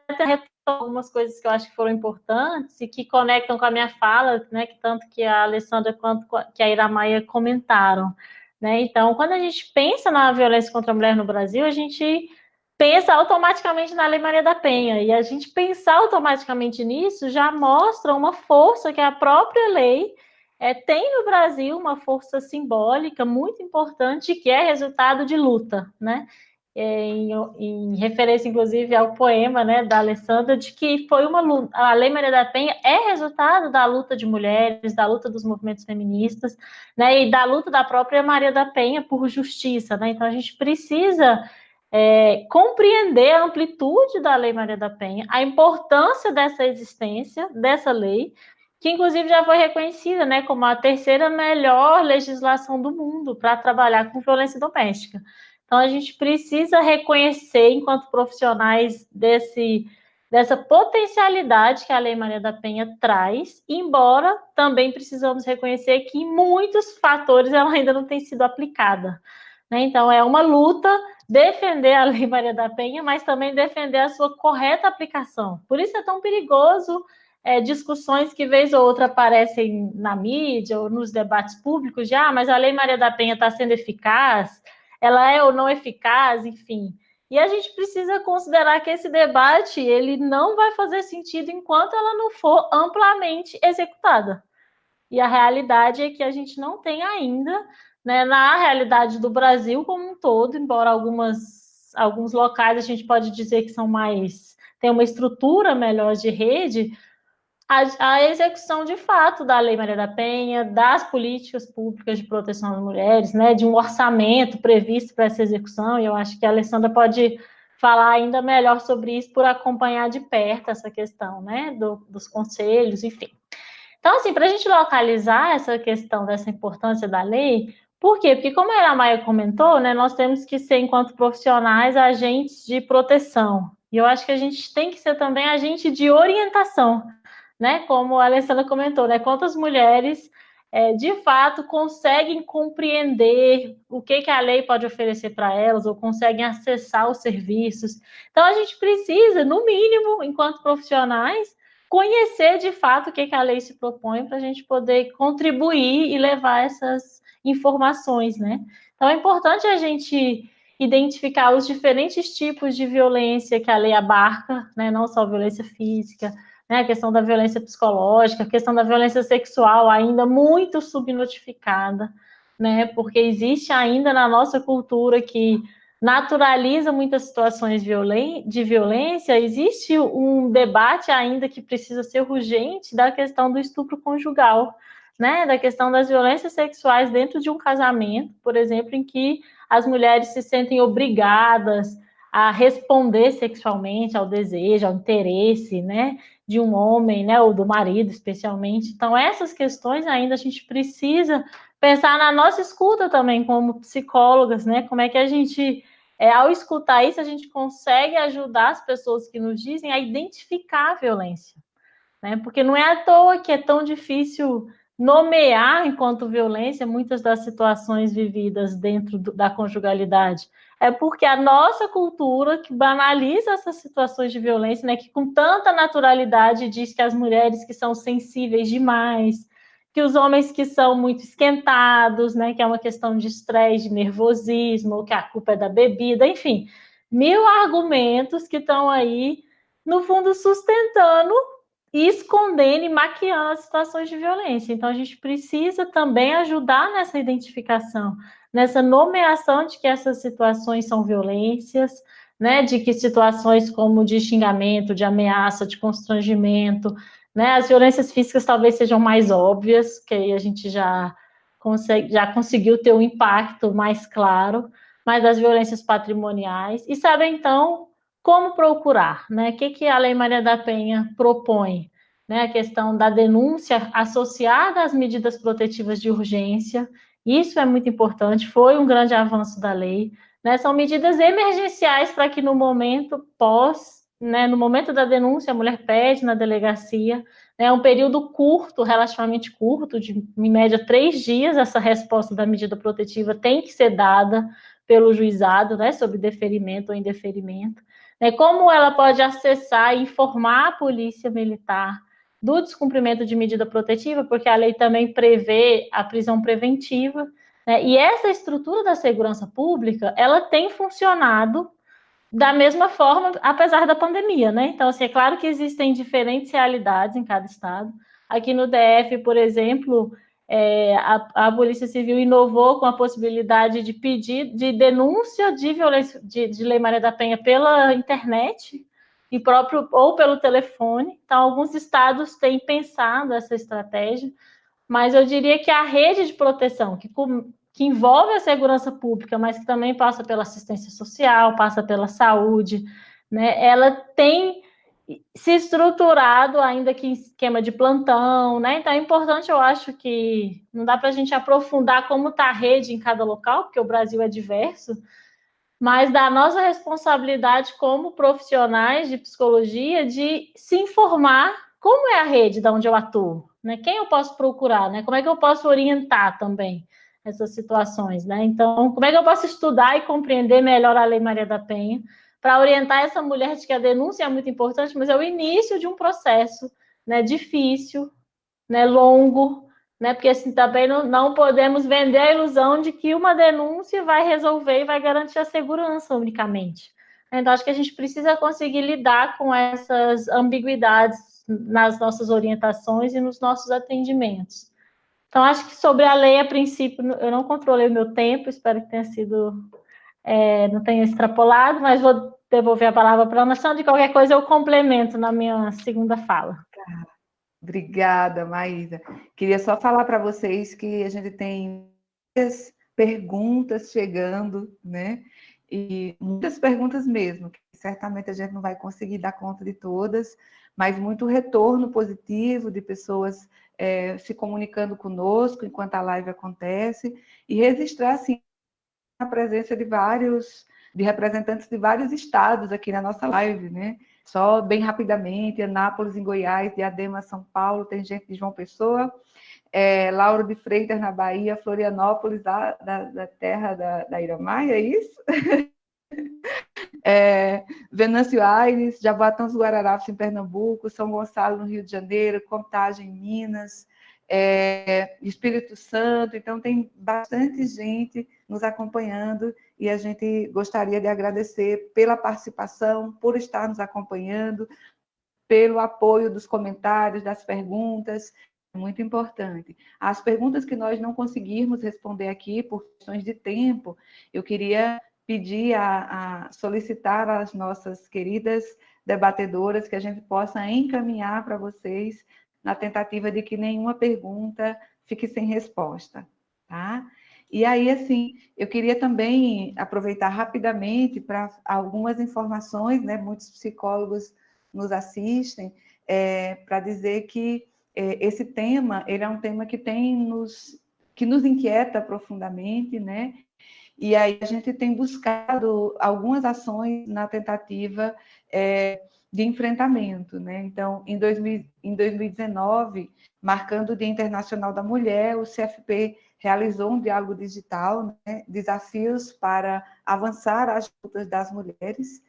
algumas coisas que eu acho que foram importantes e que conectam com a minha fala, né, que tanto que a Alessandra quanto que a Iramaia comentaram. Né? Então, quando a gente pensa na violência contra a mulher no Brasil, a gente pensa automaticamente na Lei Maria da Penha. E a gente pensar automaticamente nisso já mostra uma força que a própria lei é, tem no Brasil, uma força simbólica muito importante, que é resultado de luta, né? É, em, em, referência, inclusive, ao poema né, da Alessandra, de que foi uma luta, a Lei Maria da Penha é resultado da luta de mulheres, da luta dos movimentos feministas, né, e da luta da própria Maria da Penha por justiça, né, então a gente precisa é, compreender a amplitude da Lei Maria da Penha, a importância dessa existência, dessa lei, que inclusive já foi reconhecida né, como a terceira melhor legislação do mundo para trabalhar com violência doméstica. Então, a gente precisa reconhecer, enquanto profissionais, desse, dessa potencialidade que a Lei Maria da Penha traz, embora também precisamos reconhecer que em muitos fatores ela ainda não tem sido aplicada. Né? Então, é uma luta defender a Lei Maria da Penha, mas também defender a sua correta aplicação. Por isso é tão perigoso é, discussões que, vez ou outra, aparecem na mídia ou nos debates públicos de ah, mas a Lei Maria da Penha está sendo eficaz, ela é ou não eficaz, enfim. E a gente precisa considerar que esse debate ele não vai fazer sentido enquanto ela não for amplamente executada. E a realidade é que a gente não tem ainda né, na realidade do Brasil como um todo, embora algumas, alguns locais a gente pode dizer que são mais tem uma estrutura melhor de rede, a, a, execução de fato da Lei Maria da Penha, das políticas públicas de proteção às mulheres, né, de um orçamento previsto para essa execução, e eu acho que a Alessandra pode falar ainda melhor sobre isso por acompanhar de perto essa questão, né, do, dos conselhos, enfim. Então, assim, para a gente localizar essa questão dessa importância da lei, por quê? Porque, como a Maia comentou, né, nós temos que ser, enquanto profissionais, agentes de proteção. E eu acho que a gente tem que ser também agente de orientação, né? Como a Alessandra comentou, né? Quantas mulheres, é, de fato, conseguem compreender o que, que a lei pode oferecer para elas, ou conseguem acessar os serviços. Então, a gente precisa, no mínimo, enquanto profissionais, conhecer de fato o que, que a lei se propõe para a gente poder contribuir e levar essas informações, né? Então é importante a gente identificar os diferentes tipos de violência que a lei abarca, né? Não só violência física, né? A questão da violência psicológica, a questão da violência sexual ainda muito subnotificada, né? Porque existe ainda na nossa cultura que naturaliza muitas situações de violência, existe um debate ainda que precisa ser urgente da questão do estupro conjugal, né, da questão das violências sexuais dentro de um casamento, por exemplo, em que as mulheres se sentem obrigadas a responder sexualmente ao desejo, ao interesse, né, de um homem, né, ou do marido, especialmente. Então, essas questões ainda a gente precisa pensar na nossa escuta também como psicólogas, né, como é que a gente, é, ao escutar isso, a gente consegue ajudar as pessoas que nos dizem a identificar a violência, né, porque não é à toa que é tão difícil nomear enquanto violência muitas das situações vividas dentro do, da conjugalidade. É porque a nossa cultura que banaliza essas situações de violência, né, que com tanta naturalidade diz que as mulheres que são sensíveis demais, que os homens que são muito esquentados, né, que é uma questão de estresse, de nervosismo, que a culpa é da bebida, enfim, mil argumentos que estão aí, no fundo, sustentando e escondendo e maquiando as situações de violência. Então, a gente precisa também ajudar nessa identificação, nessa nomeação de que essas situações são violências, né, de que situações como de xingamento, de ameaça, de constrangimento, né, as violências físicas talvez sejam mais óbvias, que aí a gente já, consegue, já conseguiu ter um impacto mais claro, mas as violências patrimoniais, e sabe, então, como procurar? Né? O que, que a Lei Maria da Penha propõe? Né? A questão da denúncia associada às medidas protetivas de urgência. Isso é muito importante, foi um grande avanço da lei. Né? São medidas emergenciais para que no momento pós, né, no momento da denúncia, a mulher pede na delegacia, é um período curto, relativamente curto, de em média três dias, essa resposta da medida protetiva tem que ser dada pelo juizado, né, sobre deferimento ou indeferimento. Né, como ela pode acessar e informar a polícia militar do descumprimento de medida protetiva, porque a lei também prevê a prisão preventiva, né, e essa estrutura da segurança pública, ela tem funcionado da mesma forma, apesar da pandemia, né? Então, assim, é claro que existem diferentes realidades em cada estado. Aqui no DF, por exemplo, é, a, a, Polícia Civil inovou com a possibilidade de pedir de denúncia de violência de, de Lei Maria da Penha pela internet e próprio ou pelo telefone. Então, alguns estados têm pensado essa estratégia, mas eu diria que a rede de proteção que que envolve a segurança pública, mas que também passa pela assistência social, passa pela saúde, né? Ela tem se estruturado, ainda que em esquema de plantão, né? Então é importante, eu acho que não dá para a gente aprofundar como está a rede em cada local, porque o Brasil é diverso, mas da nossa responsabilidade como profissionais de psicologia de se informar como é a rede da onde eu atuo, né? Quem eu posso procurar, né? Como é que eu posso orientar também? essas situações, né? Então, como é que eu posso estudar e compreender melhor a Lei Maria da Penha para orientar essa mulher de que a denúncia é muito importante, mas é o início de um processo, né? Difícil, né? Longo, né? Porque assim também não, não podemos vender a ilusão de que uma denúncia vai resolver e vai garantir a segurança unicamente. Então, acho que a gente precisa conseguir lidar com essas ambiguidades nas nossas orientações e nos nossos atendimentos. Então, acho que sobre a lei, a princípio, eu não controlei o meu tempo, espero que tenha sido, é, não tenha extrapolado, mas vou devolver a palavra para a Ana Sandra, de qualquer coisa eu complemento na minha segunda fala.
Tá. Obrigada, Maísa. Queria só falar para vocês que a gente tem muitas perguntas chegando, né? E muitas perguntas mesmo, que certamente a gente não vai conseguir dar conta de todas, mas muito retorno positivo de pessoas é, se comunicando conosco enquanto a live acontece e registrar, assim, a presença de vários, de representantes de vários estados aqui na nossa live, né? Só bem rapidamente, Anápolis em Goiás, Diadema, São Paulo, tem gente de João Pessoa, é, Lauro de Freitas na Bahia, Florianópolis, da, da, da terra da, da Iramaia, é isso? (laughs) é, Venâncio Aires, Jaboatão dos Guararapes em Pernambuco, São Gonçalo no Rio de Janeiro, Contagem em Minas, é, Espírito Santo, então tem bastante gente nos acompanhando e a gente gostaria de agradecer pela participação, por estar nos acompanhando, pelo apoio dos comentários, das perguntas, muito importante. As perguntas que nós não conseguirmos responder aqui por questões de tempo, eu queria pedir a, a solicitar às nossas queridas debatedoras que a gente possa encaminhar para vocês na tentativa de que nenhuma pergunta fique sem resposta, tá? E aí, assim, eu queria também aproveitar rapidamente para algumas informações, né? Muitos psicólogos nos assistem, é, para dizer que é, esse tema, ele é um tema que tem nos, que nos inquieta profundamente, né? E aí a gente tem buscado algumas ações na tentativa é, de enfrentamento. Né? Então, em, 2000, em 2019, marcando o Dia Internacional da Mulher, o CFP realizou um diálogo digital, né? desafios para avançar as lutas das mulheres.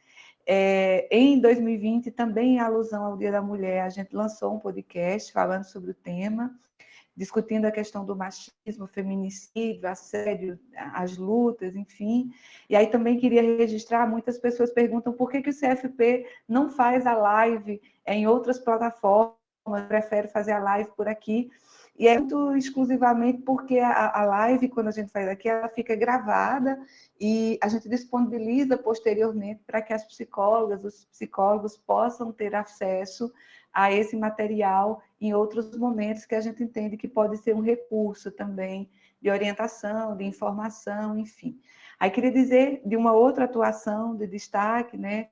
É, em 2020, também em alusão ao Dia da Mulher, a gente lançou um podcast falando sobre o tema discutindo a questão do machismo, feminicídio, assédio, as lutas, enfim. E aí também queria registrar, muitas pessoas perguntam por que, que o CFP não faz a live em outras plataformas, prefere fazer a live por aqui. E é muito exclusivamente porque a, a live, quando a gente faz aqui, ela fica gravada e a gente disponibiliza posteriormente para que as psicólogas, os psicólogos possam ter acesso a esse material em outros momentos que a gente entende que pode ser um recurso também de orientação, de informação, enfim. Aí queria dizer de uma outra atuação de destaque, né,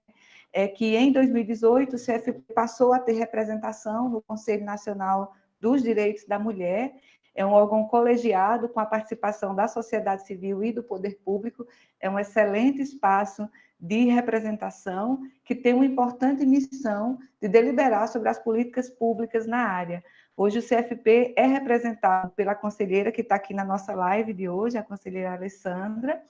é que em 2018 o CFP passou a ter representação no Conselho Nacional dos Direitos da Mulher, é um órgão colegiado com a participação da sociedade civil e do poder público, é um excelente espaço de representação que tem uma importante missão de deliberar sobre as políticas públicas na área. Hoje o CFP é representado pela conselheira que está aqui na nossa live de hoje, a conselheira Alessandra,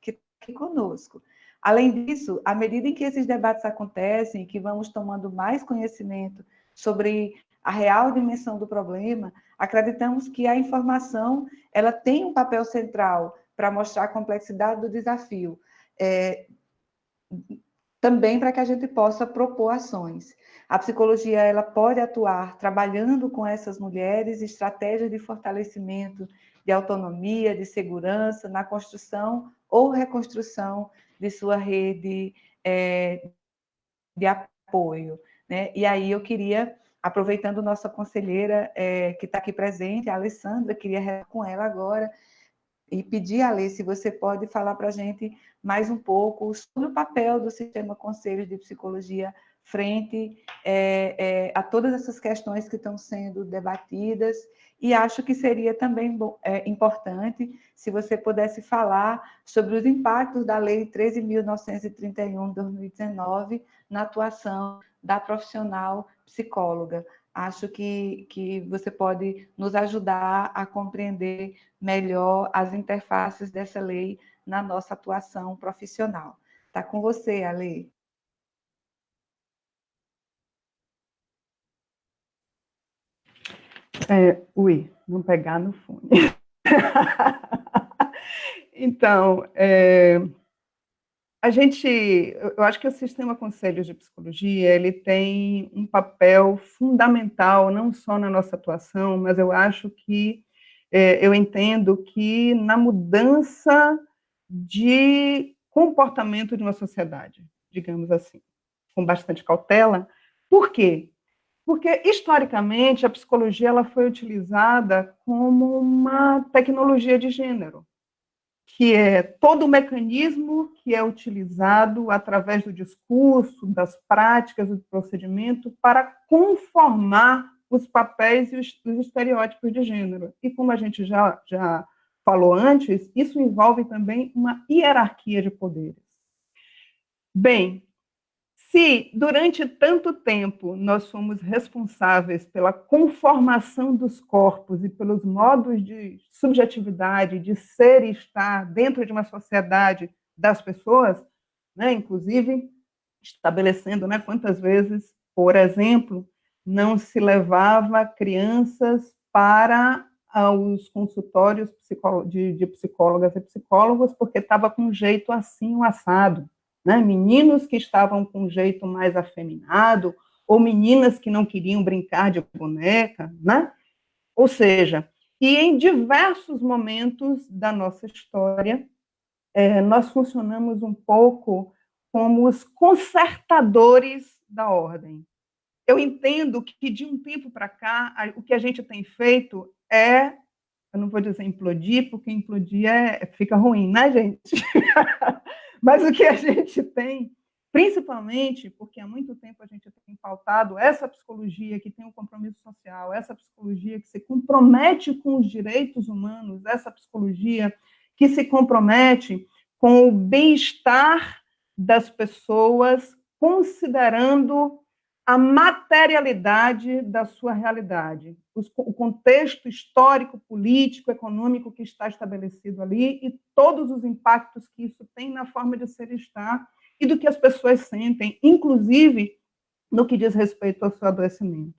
que está aqui conosco. Além disso, à medida em que esses debates acontecem, que vamos tomando mais conhecimento sobre a real dimensão do problema, acreditamos que a informação ela tem um papel central para mostrar a complexidade do desafio, é, também para que a gente possa propor ações. A psicologia ela pode atuar trabalhando com essas mulheres estratégias de fortalecimento de autonomia, de segurança, na construção ou reconstrução de sua rede é, de apoio. Né? E aí eu queria aproveitando nossa conselheira é, que está aqui presente, a Alessandra, queria com ela agora e pedir, Alê, se você pode falar para a gente mais um pouco sobre o papel do Sistema Conselho de Psicologia frente é, é, a todas essas questões que estão sendo debatidas, e acho que seria também é, importante se você pudesse falar sobre os impactos da Lei 13.931 de 2019 na atuação da profissional psicóloga. Acho que, que você pode nos ajudar a compreender melhor as interfaces dessa lei na nossa atuação profissional. Está com você, Ale.
É, ui, não pegar no fone. (laughs) então, é, a gente, eu acho que o sistema conselhos de psicologia, ele tem um papel fundamental, não só na nossa atuação, mas eu acho que, é, eu entendo que na mudança de comportamento de uma sociedade, digamos assim, com bastante cautela. Por quê? Porque, historicamente, a psicologia ela foi utilizada como uma tecnologia de gênero que é todo o mecanismo que é utilizado através do discurso, das práticas, do procedimento, para conformar os papéis e os, os estereótipos de gênero. E como a gente já, já falou antes, isso envolve também uma hierarquia de poderes. Bem, se durante tanto tempo nós somos responsáveis pela conformação dos corpos e pelos modos de subjetividade, de ser e estar dentro de uma sociedade das pessoas, né, inclusive estabelecendo né, quantas vezes, por exemplo, não se levava crianças para os consultórios de, de psicólogas e psicólogos porque estava com jeito assim, um assado né? meninos que estavam com um jeito mais afeminado, ou meninas que não queriam brincar de boneca, né? Ou seja, e em diversos momentos da nossa história, é, nós funcionamos um pouco como os consertadores da ordem. Eu entendo que, de um tempo para cá, o que a gente tem feito é, eu não vou dizer implodir, porque implodir é, fica ruim, né, gente? (laughs) Mas o que a gente tem, principalmente porque há muito tempo a gente tem pautado essa psicologia que tem um compromisso social, essa psicologia que se compromete com os direitos humanos, essa psicologia que se compromete com o bem-estar das pessoas, considerando a materialidade da sua realidade, o contexto histórico, político, econômico que está estabelecido ali e todos os impactos que isso tem na forma de ser e estar e do que as pessoas sentem, inclusive no que diz respeito ao seu adoecimento.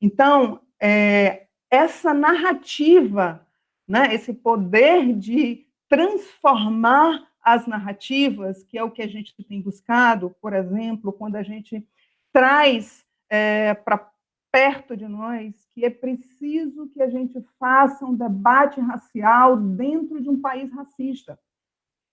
Então, é, essa narrativa, né, esse poder de transformar as narrativas, que é o que a gente tem buscado, por exemplo, quando a gente traz é, para perto de nós que é preciso que a gente faça um debate racial dentro de um país racista,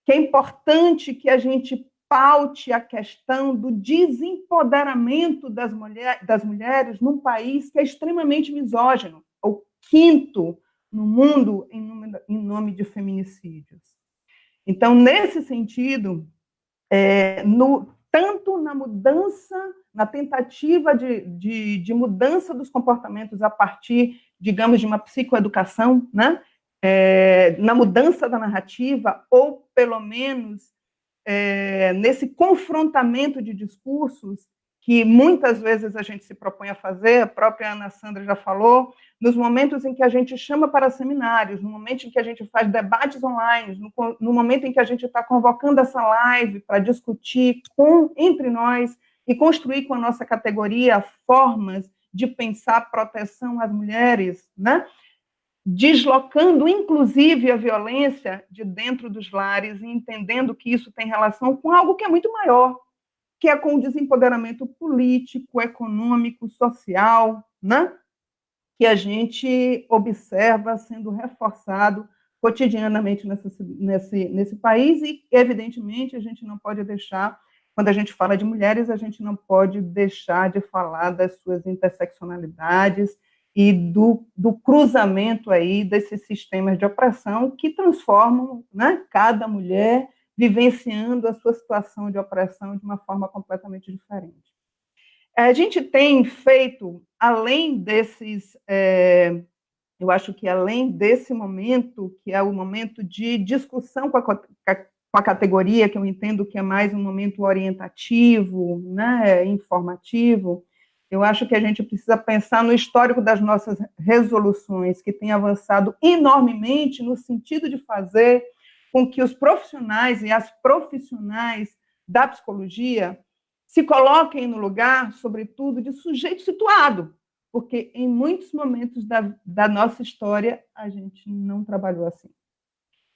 que é importante que a gente paute a questão do desempoderamento das, mulher, das mulheres num país que é extremamente misógino, o quinto no mundo em nome, em nome de feminicídios. Então, nesse sentido, é, no, tanto na mudança, na tentativa de, de, de, mudança dos comportamentos a partir digamos, de uma psicoeducação, né? É, na mudança da narrativa, ou pelo menos é, nesse confrontamento de discursos que muitas vezes a gente se propõe a fazer, a própria Ana Sandra já falou, nos momentos em que a gente chama para seminários, no momento em que a gente faz debates online, no, no momento em que a gente está convocando essa live para discutir com, entre nós e construir com a nossa categoria formas de pensar proteção às mulheres, né? deslocando, inclusive, a violência de dentro dos lares e entendendo que isso tem relação com algo que é muito maior, que é com o desempoderamento político, econômico, social, né? que a gente observa sendo reforçado cotidianamente nesse, nesse, nesse país e, evidentemente, a gente não pode deixar, quando a gente fala de mulheres, a gente não pode deixar de falar das suas interseccionalidades e do, do cruzamento aí desses sistemas de opressão que transformam né, cada mulher vivenciando a sua situação de opressão de uma forma completamente diferente. A gente tem feito, além desses, é, eu acho que além desse momento, que é o momento de discussão com a, com a categoria, que eu entendo que é mais um momento orientativo, né, informativo, eu acho que a gente precisa pensar no histórico das nossas resoluções, que tem avançado enormemente no sentido de fazer com que os profissionais e as profissionais da psicologia se coloquem no lugar, sobretudo, de sujeito situado, porque em muitos momentos da, da nossa história a gente não trabalhou assim.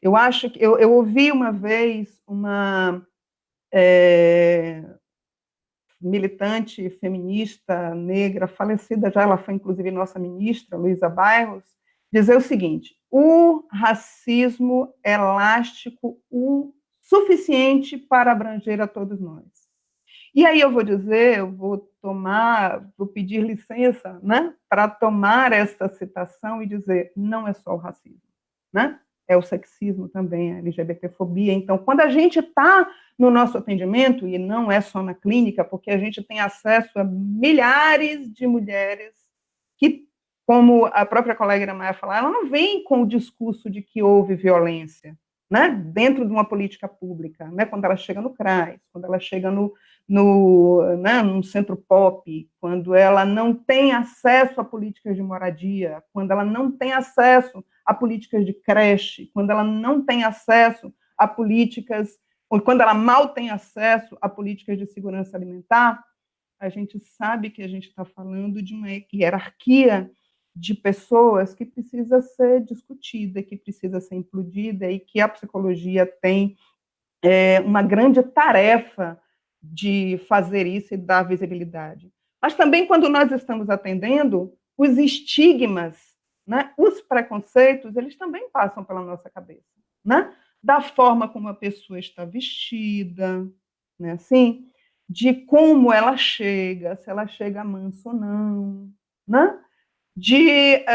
Eu acho que eu, eu ouvi uma vez uma é, militante feminista negra falecida já, ela foi inclusive nossa ministra, Luísa Bairros, dizer o seguinte: o racismo é elástico o suficiente para abranger a todos nós. E aí eu vou dizer, eu vou tomar, vou pedir licença, né, para tomar essa citação e dizer, não é só o racismo, né? É o sexismo também, a LGBTfobia. Então, quando a gente está no nosso atendimento, e não é só na clínica, porque a gente tem acesso a milhares de mulheres que, como a própria colega Maia falou, ela não vem com o discurso de que houve violência, né, dentro de uma política pública, né, quando ela chega no CRAS, quando ela chega no, no, né, no centro pop, quando ela não tem acesso a políticas de moradia, quando ela não tem acesso a políticas de creche, quando ela não tem acesso a políticas ou quando ela mal tem acesso a políticas de segurança alimentar, a gente sabe que a gente está falando de uma hierarquia de pessoas que precisa ser discutida, que precisa ser implodida e que a psicologia tem é, uma grande tarefa de fazer isso e dar visibilidade. Mas também quando nós estamos atendendo, os estigmas, né, os preconceitos, eles também passam pela nossa cabeça, né? da forma como a pessoa está vestida, né, assim, de como ela chega, se ela chega manso ou não, né? De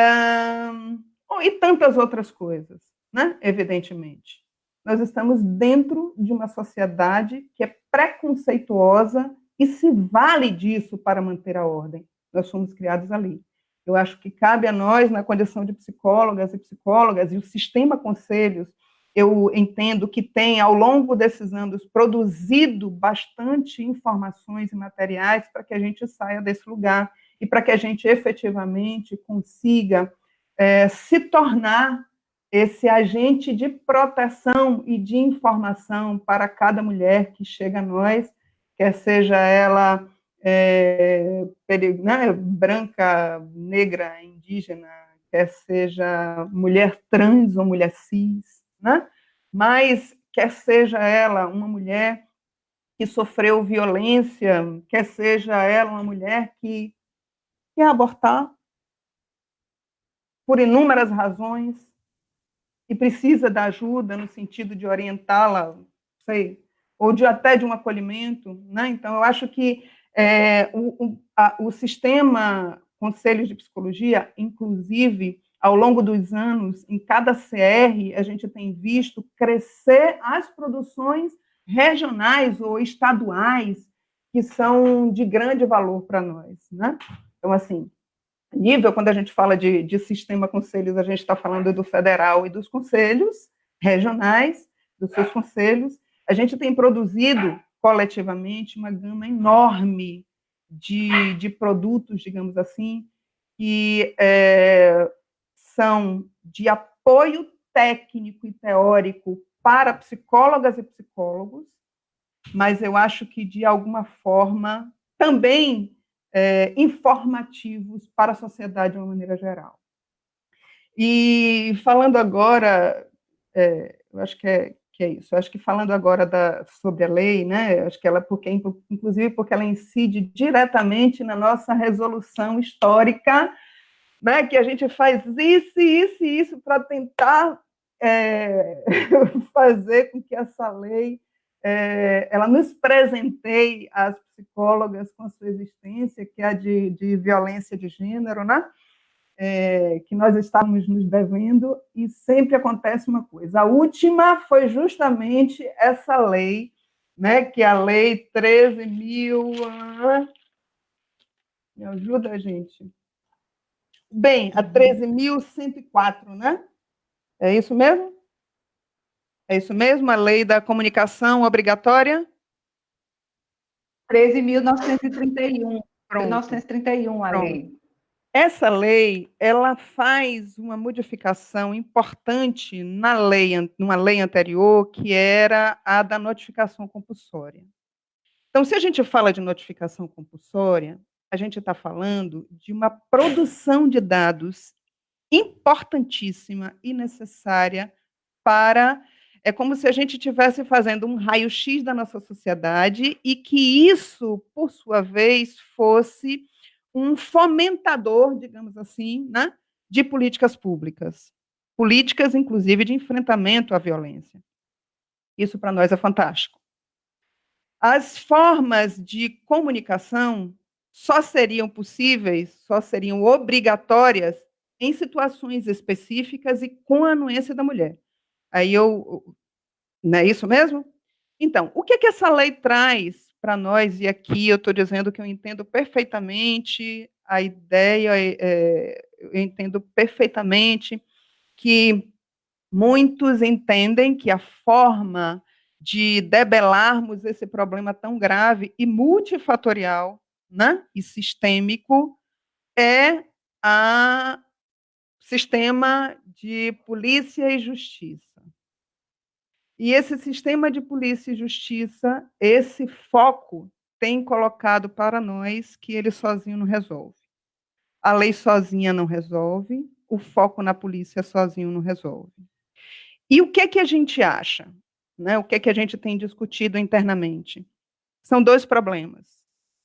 um, e tantas outras coisas, né? Evidentemente, nós estamos dentro de uma sociedade que é preconceituosa e se vale disso para manter a ordem. Nós somos criados ali. Eu acho que cabe a nós, na condição de psicólogas e psicólogas, e o sistema conselhos eu entendo que tem, ao longo desses anos, produzido bastante informações e materiais para que a gente saia desse lugar e para que a gente efetivamente consiga é, se tornar esse agente de proteção e de informação para cada mulher que chega a nós, quer seja ela é, né, branca, negra, indígena, quer seja mulher trans ou mulher cis, né? mas quer seja ela uma mulher que sofreu violência, quer seja ela uma mulher que quer abortar por inúmeras razões e precisa da ajuda no sentido de orientá-la, sei, ou de até de um acolhimento, né? Então eu acho que é, o, o, a, o sistema conselhos de psicologia, inclusive, ao longo dos anos, em cada CR, a gente tem visto crescer as produções regionais ou estaduais que são de grande valor para nós, né? Então, assim, nível, quando a gente fala de, de sistema conselhos, a gente está falando do federal e dos conselhos regionais, dos seus conselhos. A gente tem produzido coletivamente uma gama enorme de, de produtos, digamos assim, que é, são de apoio técnico e teórico para psicólogas e psicólogos, mas eu acho que, de alguma forma, também é, informativos para a sociedade de uma maneira geral. E falando agora, é, eu acho que é, que é isso, acho que falando agora da, sobre a lei, né, acho que ela, porque, inclusive porque ela incide diretamente na nossa resolução histórica, né, que a gente faz isso, isso e isso para tentar é, (laughs) fazer com que essa lei é, ela nos presenteie às psicólogas com a sua existência, que é a de, de violência de gênero, né? É, que nós estávamos nos devendo, e sempre acontece uma coisa. A última foi justamente essa lei, né, que é a lei 13 mil... Me ajuda, gente. Bem, a 13.104, né? É isso mesmo? É isso mesmo? A lei da comunicação obrigatória?
13.931. 1931, a Pronto. lei.
Essa lei, ela faz uma modificação importante na lei, numa lei anterior, que era a da notificação compulsória. Então, se a gente fala de notificação compulsória, a gente está falando de uma produção de dados importantíssima e necessária para. É como se a gente estivesse fazendo um raio-x da nossa sociedade e que isso, por sua vez, fosse um fomentador, digamos assim, né, de políticas públicas. Políticas, inclusive, de enfrentamento à violência. Isso, para nós, é fantástico. As formas de comunicação só seriam possíveis, só seriam obrigatórias em situações específicas e com a anuência da mulher. Aí eu. Não é isso mesmo? Então, o que, é que essa lei traz para nós? E aqui eu estou dizendo que eu entendo perfeitamente a ideia, é, eu entendo perfeitamente que muitos entendem que a forma de debelarmos esse problema tão grave e multifatorial né, e sistêmico é a sistema de polícia e justiça. E esse sistema de polícia e justiça, esse foco tem colocado para nós que ele sozinho não resolve. A lei sozinha não resolve, o foco na polícia sozinho não resolve. E o que é que a gente acha? Né? O que é que a gente tem discutido internamente? São dois problemas.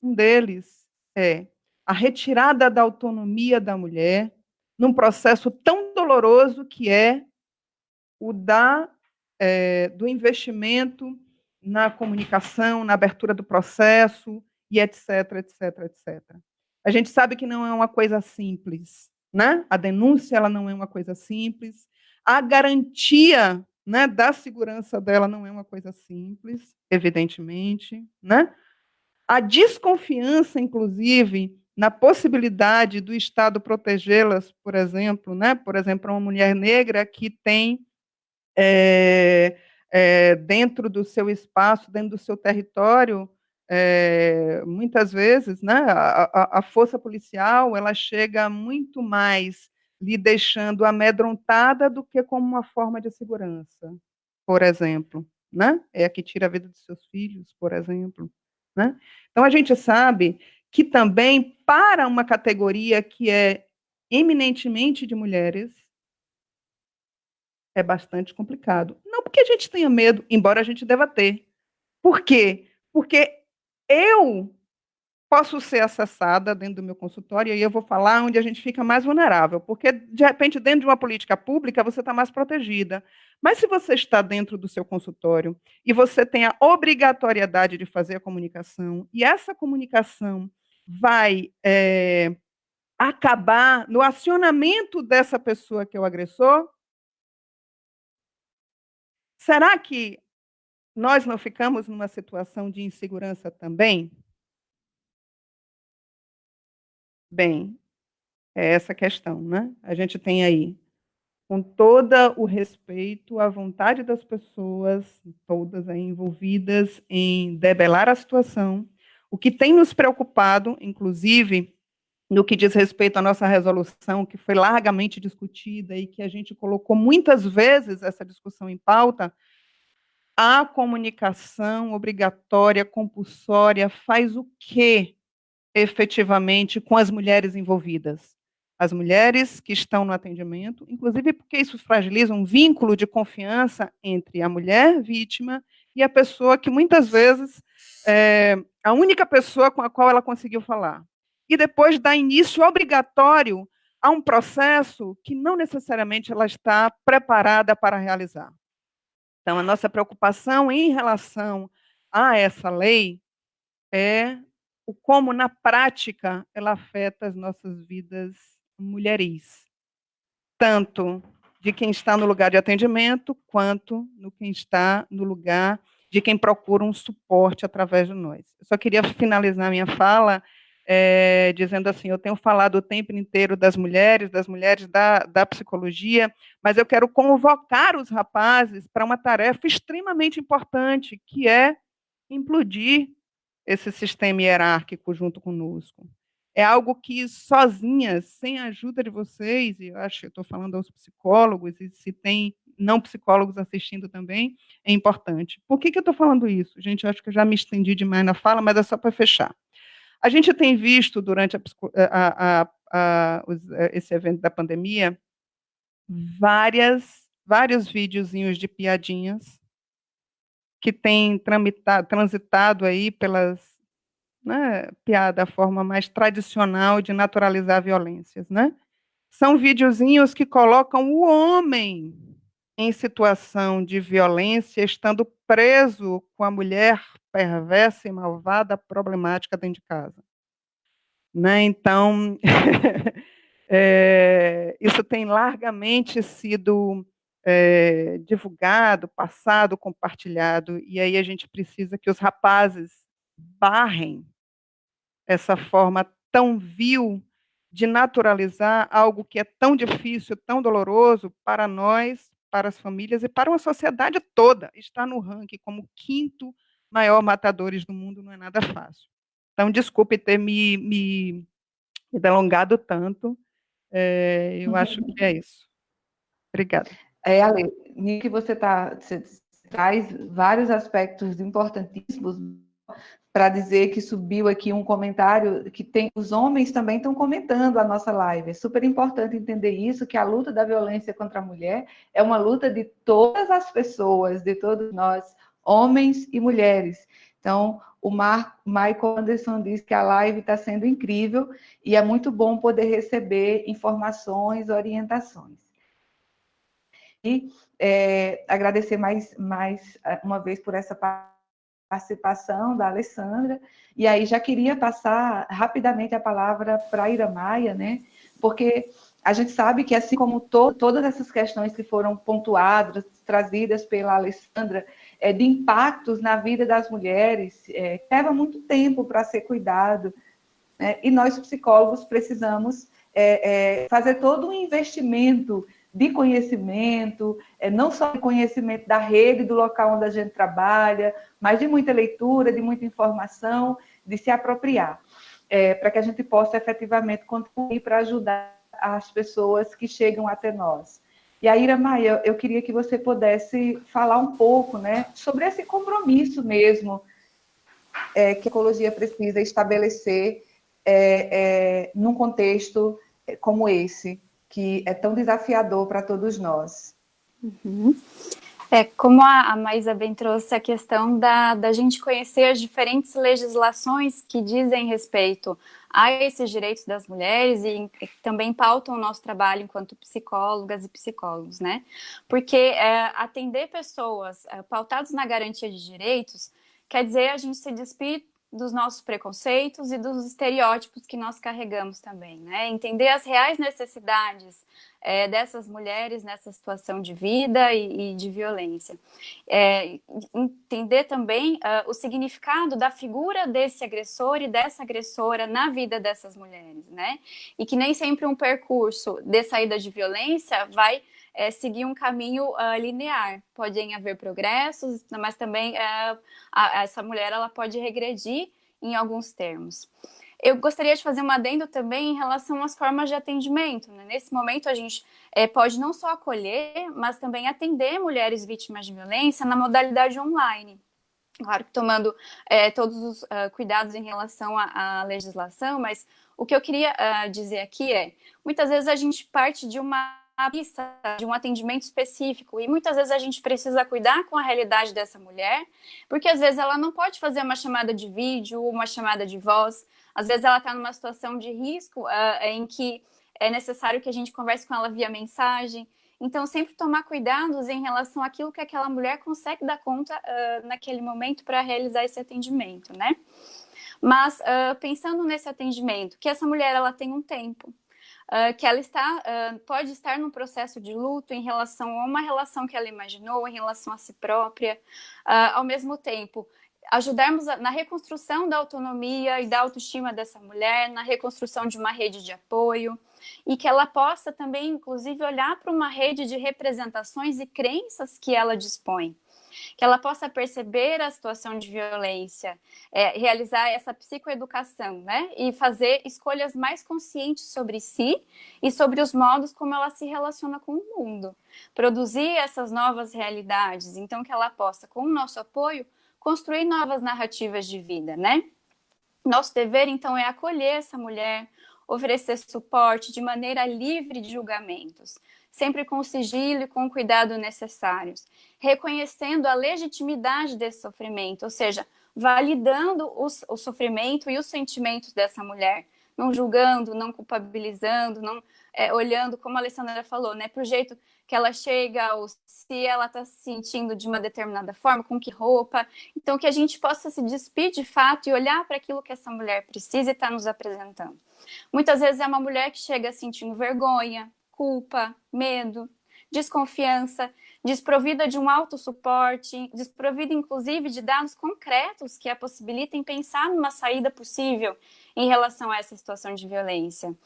Um deles é a retirada da autonomia da mulher num processo tão doloroso que é o da, é, do investimento na comunicação, na abertura do processo, e etc, etc, etc. A gente sabe que não é uma coisa simples, né? A denúncia ela não é uma coisa simples, a garantia né, da segurança dela não é uma coisa simples, evidentemente, né? A desconfiança, inclusive, na possibilidade do Estado protegê-las, por exemplo, né? por exemplo, uma mulher negra que tem é, é, dentro do seu espaço, dentro do seu território, é, muitas vezes, né, a, a, força policial ela chega muito mais lhe deixando amedrontada do que como uma forma de segurança, por exemplo, né? É a que tira a vida dos seus filhos, por exemplo. Né? Então, a gente sabe que também, para uma categoria que é eminentemente de mulheres, é bastante complicado. Não porque a gente tenha medo, embora a gente deva ter. Por quê? Porque eu posso ser acessada dentro do meu consultório, e eu vou falar onde a gente fica mais vulnerável, porque, de repente, dentro de uma política pública, você está mais protegida. Mas se você está dentro do seu consultório e você tem a obrigatoriedade de fazer a comunicação, e essa comunicação vai é, acabar no acionamento dessa pessoa que é o agressor, será que nós não ficamos numa situação de insegurança também? Bem, É essa questão, né? A gente tem aí, com todo o respeito à vontade das pessoas, todas aí envolvidas em debelar a situação, o que tem nos preocupado, inclusive, no que diz respeito à nossa resolução, que foi largamente discutida e que a gente colocou muitas vezes essa discussão em pauta, a comunicação obrigatória, compulsória, faz o quê efetivamente com as mulheres envolvidas? As mulheres que estão no atendimento, inclusive porque isso fragiliza um vínculo de confiança entre a mulher vítima e a pessoa que muitas vezes é a única pessoa com a qual ela conseguiu falar e depois dá início obrigatório a um processo que não necessariamente ela está preparada para realizar. Então, a nossa preocupação em relação a essa lei é o como, na prática, ela afeta as nossas vidas mulheris, tanto de quem está no lugar de atendimento, quanto no quem está no lugar de quem procura um suporte através de nós. Eu só queria finalizar minha fala é, dizendo assim: eu tenho falado o tempo inteiro das mulheres, das mulheres da, da psicologia, mas eu quero convocar os rapazes para uma tarefa extremamente importante, que é implodir esse sistema hierárquico junto conosco. É algo que sozinhas, sem a ajuda de vocês, e eu acho que estou falando aos psicólogos, e se tem não psicólogos assistindo também, é importante. Por que, que eu estou falando isso? Gente, eu acho que eu já me estendi demais na fala, mas é só para fechar. A gente tem visto durante a, a, a, esse evento da pandemia várias, vários videozinhos de piadinhas que têm transitado aí pelas né, piada, a forma mais tradicional de naturalizar violências, né? São videozinhos que colocam o homem em situação de violência, estando preso com a mulher perversa e malvada, problemática dentro de casa. Né? Então, é, (laughs) isso tem largamente sido é, divulgado, passado, compartilhado, e aí a gente precisa que os rapazes barrem essa forma tão vil de naturalizar algo que é tão difícil, tão doloroso para nós, para as famílias e para uma sociedade toda. Estar no ranking como quinto maior matadores do mundo não é nada fácil. Então, desculpe ter me, me, me delongado tanto. É, eu acho que é isso. Obrigada.
É, Ale, que você, tá, você traz vários aspectos importantíssimos para dizer que subiu aqui um comentário que tem os homens também estão comentando a nossa live. É super importante entender isso, que a luta da violência contra a mulher é uma luta de todas as pessoas, de todos nós, homens e mulheres. Então, o Mar Michael Anderson diz que a live está sendo incrível e é muito bom poder receber informações, orientações. E é, agradecer mais, mais uma vez por essa participação da Alessandra. E aí já queria passar rapidamente a palavra para a Ira Maia, né? Porque a gente sabe que, assim como to todas essas questões que foram pontuadas, trazidas pela Alessandra, é, de impactos na vida das mulheres, é, leva muito tempo para ser cuidado. Né? E nós, psicólogos, precisamos é, é fazer todo um investimento de conhecimento, é, não só de conhecimento da rede, do local onde a gente trabalha, mas de muita leitura, de muita informação, de se apropriar, é, para que a gente possa efetivamente contribuir para ajudar as pessoas que chegam até nós. E aí, Ira Maia, eu queria que você pudesse falar um pouco né, sobre esse compromisso mesmo é, que a ecologia precisa estabelecer é, é, num contexto como esse, que é tão desafiador para todos nós.
Uhum. É, como a, a Maísa bem trouxe a questão da, da gente conhecer as diferentes legislações que dizem respeito a esses direitos das mulheres e também pautam o nosso trabalho enquanto psicólogas e psicólogos, né? Porque é, atender pessoas é, pautadas na garantia de direitos quer dizer a gente se despir dos nossos preconceitos e dos estereótipos que nós carregamos também, né? Entender as reais necessidades é, dessas mulheres nessa situação de vida e, e de violência. É, entender também uh, o significado da figura desse agressor e dessa agressora na vida dessas mulheres, né? E que nem sempre um percurso de saída de violência vai é, seguir um caminho uh, linear. Podem haver progressos, mas também uh, a, essa mulher ela pode regredir em alguns termos. Eu gostaria de fazer um adendo também em relação às formas de atendimento. Né? Nesse momento, a gente é, pode não só acolher, mas também atender mulheres vítimas de violência na modalidade online. Claro que tomando é, todos os uh, cuidados em relação à, à, legislação, mas o que eu queria uh, dizer aqui é, muitas vezes a gente parte de uma pista de um atendimento específico e muitas vezes a gente precisa cuidar com a realidade dessa mulher, porque às vezes ela não pode fazer uma chamada de vídeo, uma chamada de voz, às vezes ela está numa situação de risco uh, em que é necessário que a gente converse com ela via mensagem. Então, sempre tomar cuidados em relação àquilo que aquela mulher consegue dar conta uh, naquele momento para realizar esse atendimento, né? Mas, uh, pensando nesse atendimento, que essa mulher ela tem um tempo, Uh, que ela está, uh, pode estar num processo de luto em relação a uma relação que ela imaginou, em relação a si própria, uh, ao mesmo tempo ajudarmos na reconstrução da autonomia e da autoestima dessa mulher, na reconstrução de uma rede de apoio, e que ela possa também, inclusive, olhar para uma rede de representações e crenças que ela dispõe. Que ela possa perceber a situação de violência, é, realizar essa psicoeducação, né? E fazer escolhas mais conscientes sobre si e sobre os modos como ela se relaciona com o mundo. Produzir essas novas realidades, então que ela possa, com o nosso apoio, construir novas narrativas de vida, né? Nosso dever, então, é acolher essa mulher, oferecer suporte de maneira livre de julgamentos, sempre com o sigilo e com o cuidado necessários, reconhecendo a legitimidade desse sofrimento, ou seja, validando o, o sofrimento e os sentimentos dessa mulher, não julgando, não culpabilizando, não é, olhando, como a Alessandra falou, né, para o jeito que ela chega, ou se ela está se sentindo de uma determinada forma, com que roupa. Então, que a gente possa se despir de fato e olhar para aquilo que essa mulher precisa e está nos apresentando. Muitas vezes é uma mulher que chega sentindo vergonha, culpa, medo, desconfiança, desprovida de um autossuporte, desprovida inclusive de dados concretos que a possibilitem pensar numa saída possível em relação a essa situação de violência.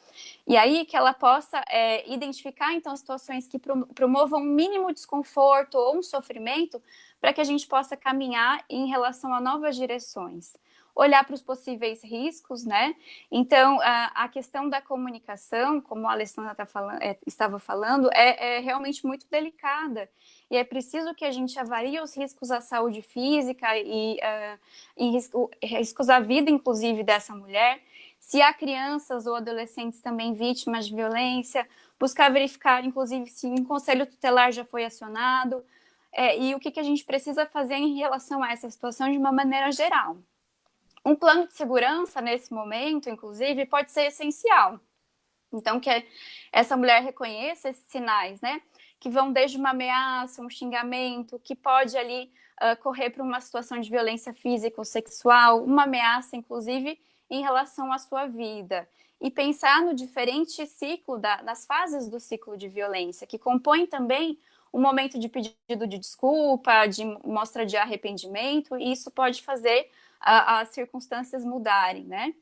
E aí que ela possa é, identificar então situações que promovam um mínimo desconforto ou um sofrimento para que a gente possa caminhar em relação a novas direções olhar para os possíveis riscos, né? Então, a, a, questão da comunicação, como a Alessandra tá falando, é, estava falando, é, é, realmente muito delicada. E é preciso que a gente avalie os riscos à saúde física e, uh, e risco, riscos à vida, inclusive, dessa mulher. Se há crianças ou adolescentes também vítimas de violência, buscar verificar, inclusive, se um conselho tutelar já foi acionado, é, e o que, que a gente precisa fazer em relação a essa situação de uma maneira geral. Um plano de segurança nesse momento, inclusive, pode ser essencial. Então, que essa mulher reconheça esses sinais, né? Que vão desde uma ameaça, um xingamento, que pode ali uh, correr para uma situação de violência física ou sexual, uma ameaça, inclusive, em relação à sua vida. E pensar no diferente ciclo, da, das fases do ciclo de violência, que compõe também um momento de pedido de desculpa, de mostra de arrependimento, e isso pode fazer as circunstâncias mudarem, né?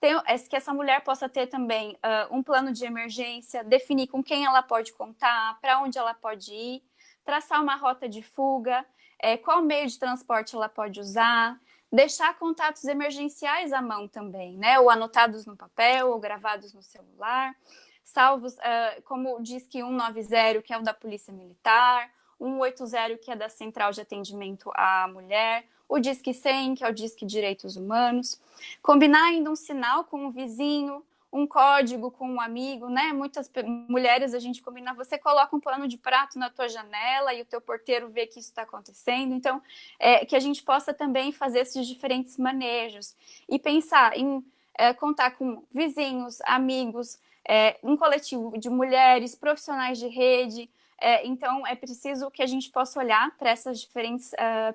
Tem, é que essa mulher possa ter também uh, um plano de emergência, definir com quem ela pode contar, para onde ela pode ir, traçar uma rota de fuga, é, qual meio de transporte ela pode usar, deixar contatos emergenciais à mão também, né? Ou anotados no papel, ou gravados no celular, salvos, uh, como diz que 190, que é o da Polícia Militar, 180, que é da Central de Atendimento à Mulher, o Disque 100, que é o Disque Direitos Humanos, combinar ainda um sinal com um vizinho, um código com um amigo, né? Muitas mulheres a gente combina, você coloca um pano de prato na tua janela e o teu porteiro vê que isso está acontecendo. Então, é, que a gente possa também fazer esses diferentes manejos e pensar em é, contar com vizinhos, amigos, é, um coletivo de mulheres, profissionais de rede. É, então, é preciso que a gente possa olhar para essas diferentes uh,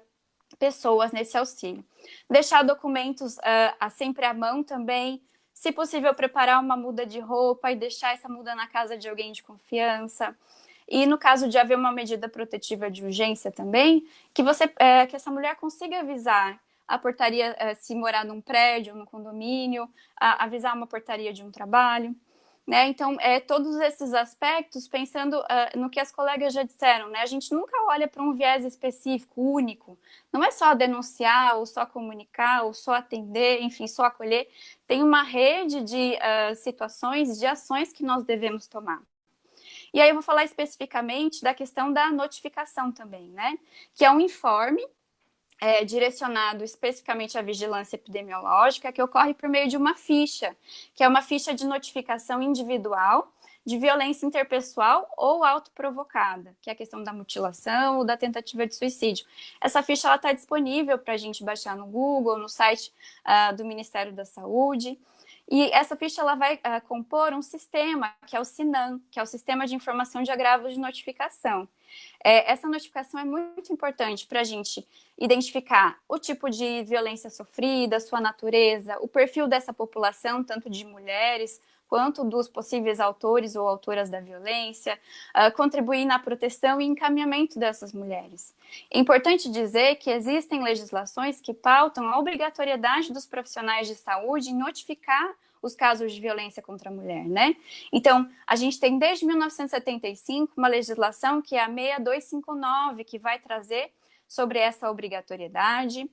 pessoas nesse auxílio. Deixar documentos uh, sempre à mão também, Se possível, preparar uma muda de roupa e deixar essa muda na casa de alguém de confiança. E no caso de haver uma medida protetiva de urgência também, que você é, que essa mulher consiga avisar a portaria, é, se morar num prédio, num condomínio, a, avisar uma portaria de um trabalho. Né? Então, é, todos esses aspectos, pensando uh, no que as colegas já disseram, né? a gente nunca olha para um viés específico, único. Não é só denunciar, ou só comunicar, ou só atender, enfim, só acolher. Tem uma rede de uh, situações, de ações que nós devemos tomar. E aí eu vou falar especificamente da questão da notificação também, né? Que é um informe é, direcionado especificamente à vigilância epidemiológica, que ocorre por meio de uma ficha, que é uma ficha de notificação individual de violência interpessoal ou autoprovocada, que é a questão da mutilação ou da tentativa de suicídio. Essa ficha está disponível para a gente baixar no Google, no site uh, do Ministério da Saúde. E essa ficha ela vai uh, compor um sistema, que é o SINAM, que é o Sistema de Informação de Agravos de Notificação. É, essa notificação é muito importante para a gente identificar o tipo de violência sofrida, sua natureza, o perfil dessa população, tanto de mulheres quanto dos possíveis autores ou autoras da violência, uh, contribuir na proteção e encaminhamento dessas mulheres. É importante dizer que existem legislações que pautam a obrigatoriedade dos profissionais de saúde em notificar os casos de violência contra a mulher, né? Então, a gente tem desde 1975 uma legislação que é a 6259, que vai trazer sobre essa obrigatoriedade.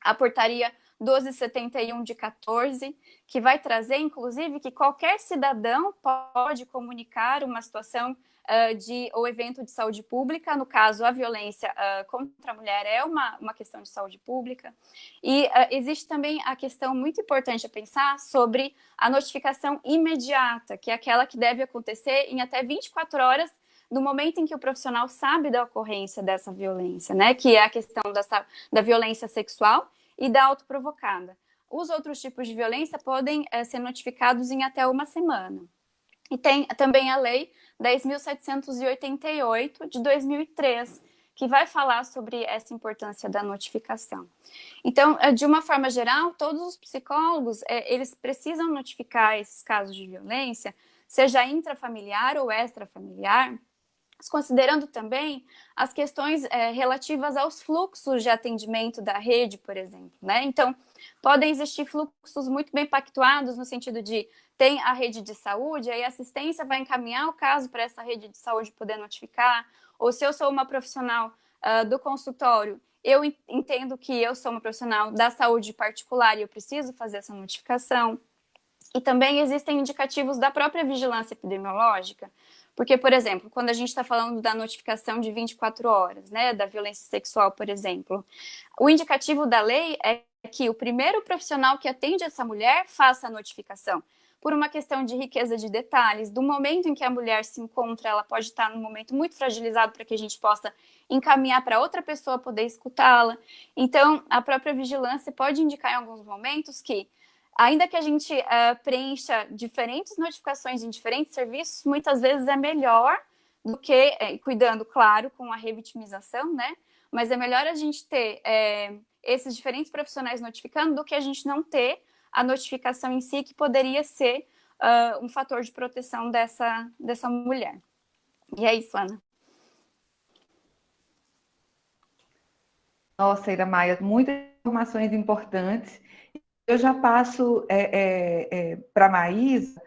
A portaria 1271 de 14, que vai trazer, inclusive, que qualquer cidadão pode comunicar uma situação uh, de ou evento de saúde pública, no caso, a violência uh, contra a mulher é uma, uma questão de saúde pública, e uh, existe também a questão muito importante a pensar sobre a notificação imediata, que é aquela que deve acontecer em até 24 horas no momento em que o profissional sabe da ocorrência dessa violência, né, que é a questão da, da violência sexual e da autoprovocada. Os outros tipos de violência podem é, ser notificados em até uma semana. E tem também a Lei 10.788 de 2003, que vai falar sobre essa importância da notificação. Então, eh, de uma forma geral, todos os psicólogos, é, eles precisam notificar esses casos de violência, seja intrafamiliar ou extrafamiliar, considerando também as questões é, relativas aos fluxos de atendimento da rede, por exemplo. Né? Então, podem existir fluxos muito bem pactuados no sentido de tem a rede de saúde, aí a assistência vai encaminhar o caso para essa rede de saúde poder notificar, ou se eu sou uma profissional uh, do consultório, eu entendo que eu sou uma profissional da saúde particular e eu preciso fazer essa notificação. E também existem indicativos da própria vigilância epidemiológica, porque, por exemplo, quando a gente está falando da notificação de 24 horas, né, da violência sexual, por exemplo, o indicativo da lei é que o primeiro profissional que atende essa mulher faça a notificação. Por uma questão de riqueza de detalhes, do momento em que a mulher se encontra, ela pode estar num momento muito fragilizado para que a gente possa encaminhar para outra pessoa poder escutá-la. Então, a própria vigilância pode indicar em alguns momentos que ainda que a gente uh, preencha diferentes notificações em diferentes serviços, muitas vezes é melhor do que, é, cuidando, claro, com a revitimização, né? Mas é melhor a gente ter é, esses diferentes profissionais notificando do que a gente não ter a notificação em si, que poderia ser uh, um fator de proteção dessa, dessa mulher. E é isso, Ana.
Nossa, Ira Maia, muitas informações importantes eu já passo é, é, é, para a Maísa,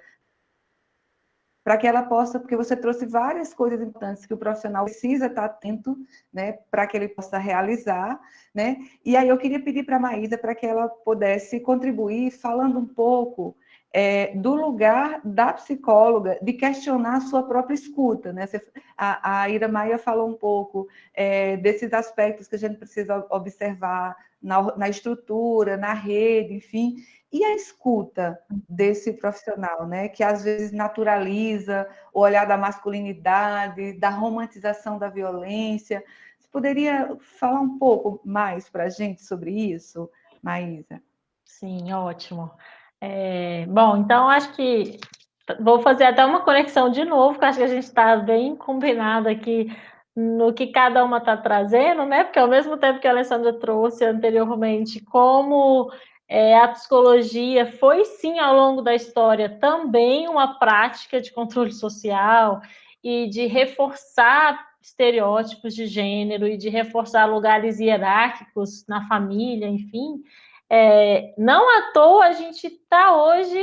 para que ela possa, porque você trouxe várias coisas importantes que o profissional precisa estar atento, né, para que ele possa realizar, né, e aí eu queria pedir para a Maísa para que ela pudesse contribuir falando um pouco é, do lugar da psicóloga de questionar a sua própria escuta. Né? A, a Ira Maia falou um pouco é, desses aspectos que a gente precisa observar na, na, estrutura, na rede, enfim. E a escuta desse profissional, né? que às vezes naturaliza o olhar da masculinidade, da romantização da violência. Você poderia falar um pouco mais para a gente sobre isso, Maísa?
Sim, ótimo. É, bom, então acho que vou fazer até uma conexão de novo, porque acho que a gente está bem combinado aqui no que cada uma está trazendo, né? Porque ao mesmo tempo que a Alessandra trouxe anteriormente como é, a psicologia foi sim ao longo da história também uma prática de controle social e de reforçar estereótipos de gênero e de reforçar lugares hierárquicos na família, enfim. É, não à toa a gente está hoje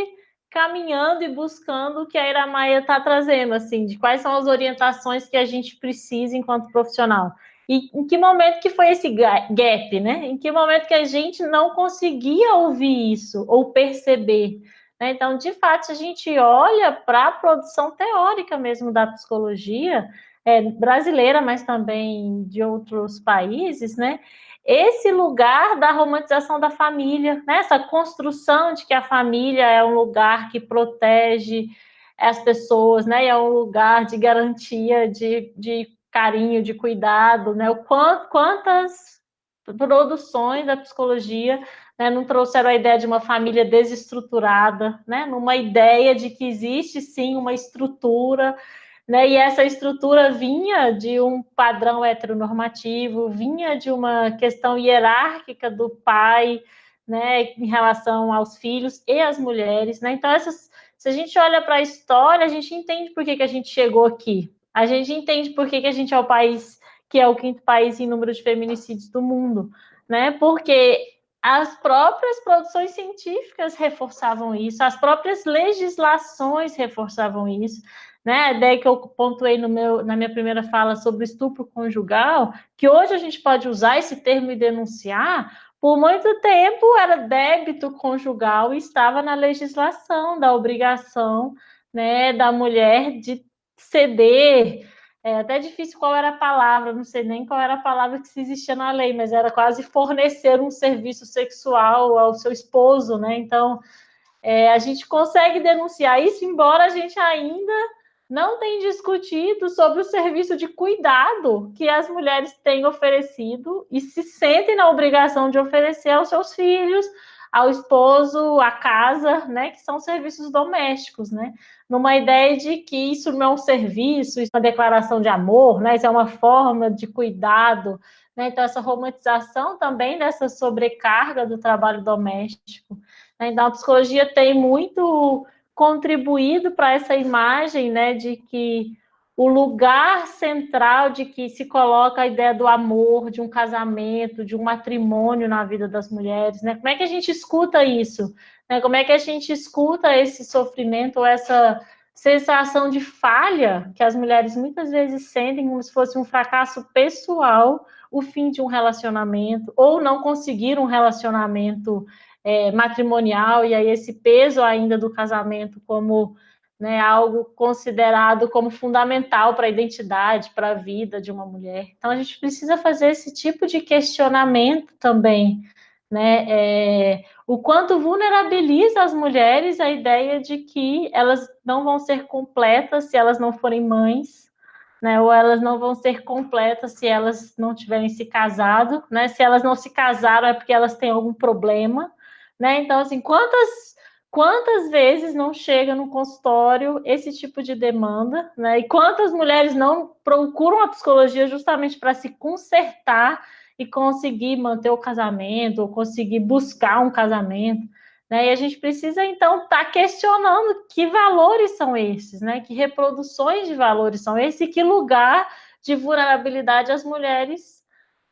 caminhando e buscando o que a Iramaia está trazendo, assim, de quais são as orientações que a gente precisa enquanto profissional. E em que momento que foi esse gap, né? Em que momento que a gente não conseguia ouvir isso ou perceber? Né? Então, de fato, a gente olha para a produção teórica mesmo da psicologia é, brasileira, mas também de outros países, né? Esse lugar da romantização da família, né? essa construção de que a família é um lugar que protege as pessoas, né? é um lugar de garantia de, de carinho, de cuidado, né? O quanto, quantas produções da psicologia né, não trouxeram a ideia de uma família desestruturada, né? Numa ideia de que existe sim uma estrutura, né? E essa estrutura vinha de um padrão heteronormativo, vinha de uma questão hierárquica do pai, né, em relação aos filhos e às mulheres, né? Então essas se a gente olha para a história, a gente entende por que, que a gente chegou aqui, a gente entende por que, que a gente é o país que é o quinto país em número de feminicídios do mundo, né? Porque as próprias produções científicas reforçavam isso, as próprias legislações reforçavam isso, né? A ideia que eu pontuei no meu, na minha primeira fala sobre estupro conjugal, que hoje a gente pode usar esse termo e denunciar, por muito tempo era débito conjugal e estava na legislação da obrigação né, da mulher de ceder. É até difícil qual era a palavra, não sei nem qual era a palavra que se existia na lei, mas era quase fornecer um serviço sexual ao seu esposo, né? Então, é, a gente consegue denunciar isso, embora a gente ainda não tenha discutido sobre o serviço de cuidado que as mulheres têm oferecido e se sentem na obrigação de oferecer aos seus filhos, ao esposo, à casa, né, que são serviços domésticos, né? Numa ideia de que isso não é um serviço, isso é uma declaração de amor, né? Isso é uma forma de cuidado, né? Então essa romantização também dessa sobrecarga do trabalho doméstico. Né? Então a psicologia tem muito contribuído para essa imagem, né, de que o lugar central de que se coloca a ideia do amor, de um casamento, de um matrimônio na vida das mulheres, né? Como é que a gente escuta isso? Né? Como é que a gente escuta esse sofrimento ou essa sensação de falha que as mulheres muitas vezes sentem como se fosse um fracasso pessoal, o fim de um relacionamento, ou não conseguir um relacionamento é, matrimonial, e aí esse peso ainda do casamento como né, algo considerado como fundamental para a identidade, para a vida de uma mulher. Então a gente precisa fazer esse tipo de questionamento também, né? É, o quanto vulnerabiliza as mulheres a ideia de que elas não vão ser completas se elas não forem mães, né? Ou elas não vão ser completas se elas não tiverem se casado, né? Se elas não se casaram é porque elas têm algum problema, né? Então assim, quantas Quantas vezes não chega no consultório esse tipo de demanda, né? E quantas mulheres não procuram a psicologia justamente para se consertar e conseguir manter o casamento, ou conseguir buscar um casamento, né? E a gente precisa então estar tá questionando que valores são esses, né? Que reproduções de valores são esses e que lugar de vulnerabilidade as mulheres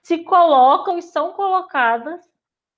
se colocam e são colocadas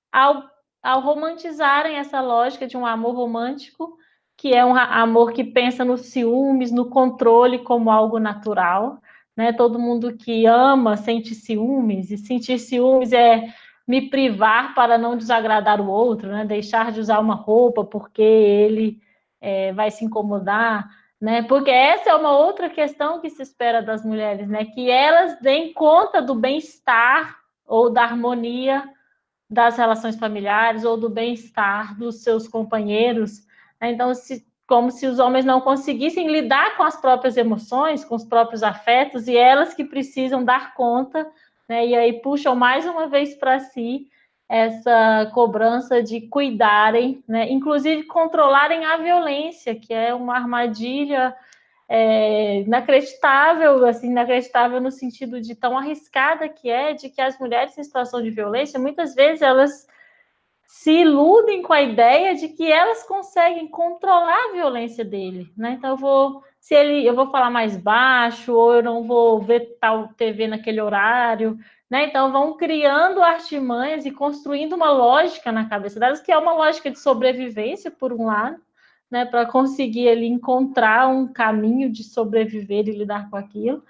ao ao romantizarem essa lógica de um amor romântico, que é um amor que pensa nos ciúmes, no controle como algo natural. Né? Todo mundo que ama sente ciúmes, e sentir ciúmes é me privar para não desagradar o outro, né? deixar de usar uma roupa porque ele é, vai se incomodar. Né? Porque essa é uma outra questão que se espera das mulheres, né? que elas deem conta do bem-estar ou da harmonia das relações familiares ou do bem-estar dos seus companheiros. Né? Então, se, como se os homens não conseguissem lidar com as próprias emoções, com os próprios afetos, e elas que precisam dar conta, né? e aí puxam mais uma vez para si essa cobrança de cuidarem, né? inclusive controlarem a violência, que é uma armadilha é, inacreditável, assim, inacreditável no sentido de tão arriscada que é, de que as mulheres em situação de violência, muitas vezes elas se iludem com a ideia de que elas conseguem controlar a violência dele, né? Então eu vou, se ele, eu vou falar mais baixo ou eu não vou ver tal TV naquele horário, né? Então vão criando artimanhas e construindo uma lógica na cabeça delas que é uma lógica de sobrevivência por um lado, né? Para conseguir ele encontrar um caminho de sobreviver e lidar com aquilo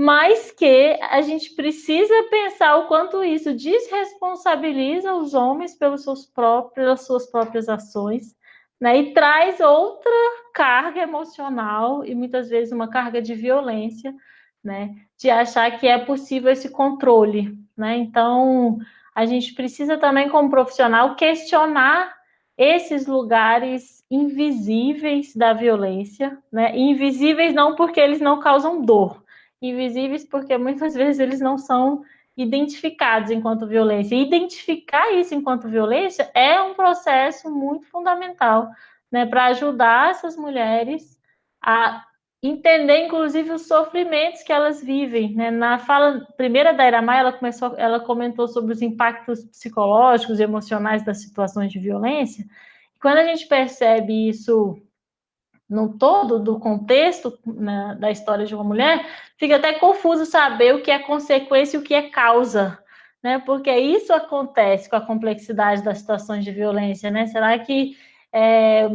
mas que a gente precisa pensar o quanto isso desresponsabiliza os homens pelos seus próprios, pelas suas próprias ações, né? E traz outra carga emocional e muitas vezes uma carga de violência, né? De achar que é possível esse controle, né? Então, a gente precisa também, como profissional, questionar esses lugares invisíveis da violência, né? Invisíveis não porque eles não causam dor, invisíveis porque muitas (laughs) vezes eles não são identificados enquanto violência. E identificar isso enquanto violência é um processo muito fundamental, né, para ajudar essas mulheres a entender, inclusive, os sofrimentos que elas vivem. Né? Na fala primeira da Iramai, ela começou, ela comentou sobre os impactos psicológicos e emocionais das situações de violência. Quando a gente percebe isso no todo do contexto né, da história de uma mulher, fica até confuso saber o que é consequência e o que é causa, né? Porque isso acontece com a complexidade das situações de violência, né? Será que é,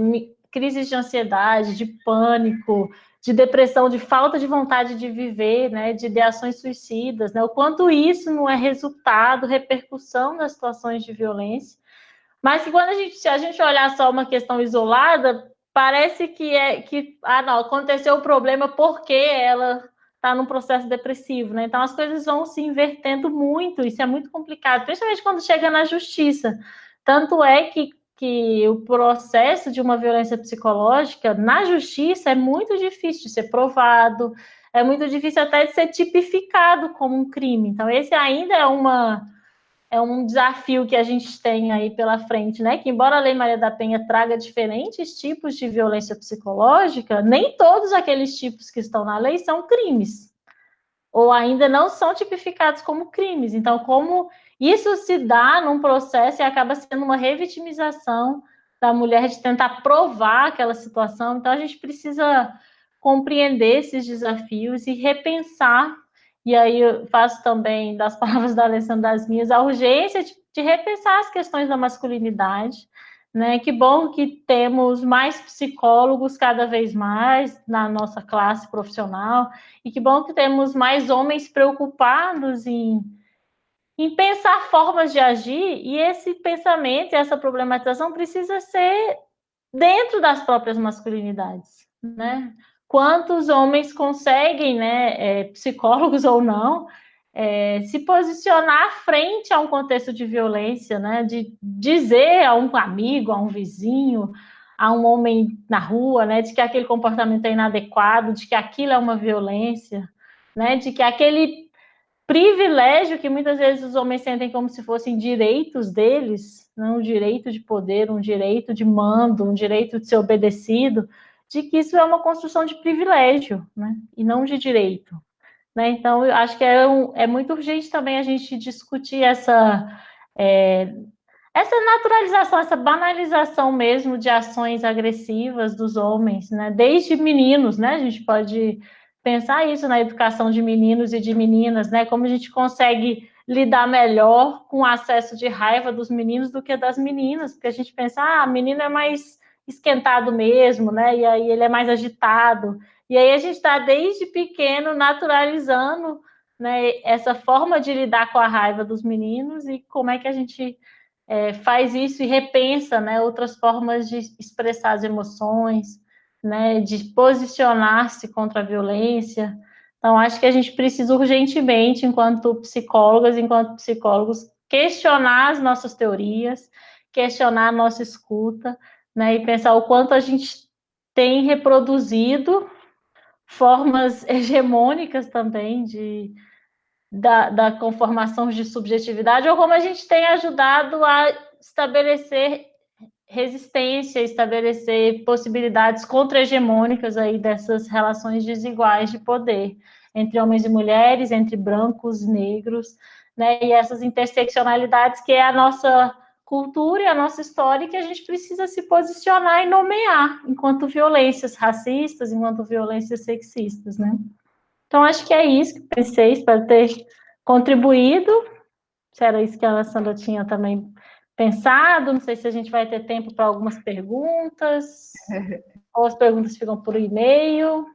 crises de ansiedade, de pânico, de depressão, de falta de vontade de viver, né? De ideações suicidas, né? O quanto isso não é resultado, repercussão das situações de violência, mas que quando a gente, a gente olhar só uma questão isolada, parece que é que ah não aconteceu o problema porque ela está num processo depressivo, né? Então as coisas vão se invertendo muito, isso é muito complicado, principalmente quando chega na justiça. Tanto é que, que o processo de uma violência psicológica na justiça é muito difícil de ser provado, é muito difícil até de ser tipificado como um crime. Então esse ainda é uma é um desafio que a gente tem aí pela frente, né? Que embora a Lei Maria da Penha traga diferentes tipos de violência psicológica, nem todos aqueles tipos que estão na lei são crimes, ou ainda não são tipificados como crimes. Então, como isso se dá num processo e acaba sendo uma revitimização da mulher de tentar provar aquela situação, então a gente precisa compreender esses desafios e repensar e aí eu faço também das (laughs) palavras da Alessandra das minhas, a urgência de, de repensar as questões da masculinidade, né? Que bom que temos mais psicólogos cada vez mais na nossa classe profissional, e que bom que temos mais homens preocupados em, em pensar formas de agir, e esse pensamento, essa problematização precisa ser dentro das próprias masculinidades, né? quantos homens conseguem, né, é, psicólogos (laughs) ou não, é, se posicionar frente a um contexto de violência, né, de dizer a um amigo, a um vizinho, a um homem na rua, né, de que aquele comportamento é inadequado, de que aquilo é uma violência, né, de que aquele privilégio que muitas vezes os homens sentem como se fossem direitos deles, não um direito de poder, um direito de mando, um direito de ser obedecido, de que isso é uma construção de privilégio, né, e não de direito. Né? Então, eu acho que é, um, é muito urgente também a gente discutir essa, é, essa naturalização, essa banalização mesmo de ações agressivas dos homens, né? desde meninos, né? a gente pode pensar isso na educação de meninos e de meninas, né? como a gente consegue lidar melhor com o acesso de raiva dos meninos do que das meninas, porque a gente pensa, ah, a menina é mais esquentado mesmo, né? E aí ele é mais agitado. E aí a gente está desde pequeno naturalizando né, essa forma de lidar com a raiva dos meninos e como é que a gente é, faz isso e repensa né, outras formas de expressar as emoções, né, de posicionar-se contra a violência. Então, acho que a gente precisa urgentemente, enquanto psicólogas, enquanto psicólogos, questionar as nossas teorias, questionar a nossa escuta, né, e pensar o quanto a gente tem reproduzido formas (laughs) hegemônicas também de, da, da conformação de subjetividade, ou como a gente tem ajudado a estabelecer resistência, estabelecer possibilidades contra-hegemônicas aí dessas relações desiguais de poder entre homens e mulheres, entre brancos e negros, né, e essas interseccionalidades que é a nossa cultura e a nossa história que a gente precisa se posicionar e nomear enquanto violências racistas, enquanto violências sexistas, né? Então, acho que é isso que pensei, espero ter contribuído. Era isso que a Alessandra tinha também pensado, não sei se a gente vai ter tempo para algumas perguntas, (laughs) ou as perguntas ficam por e-mail.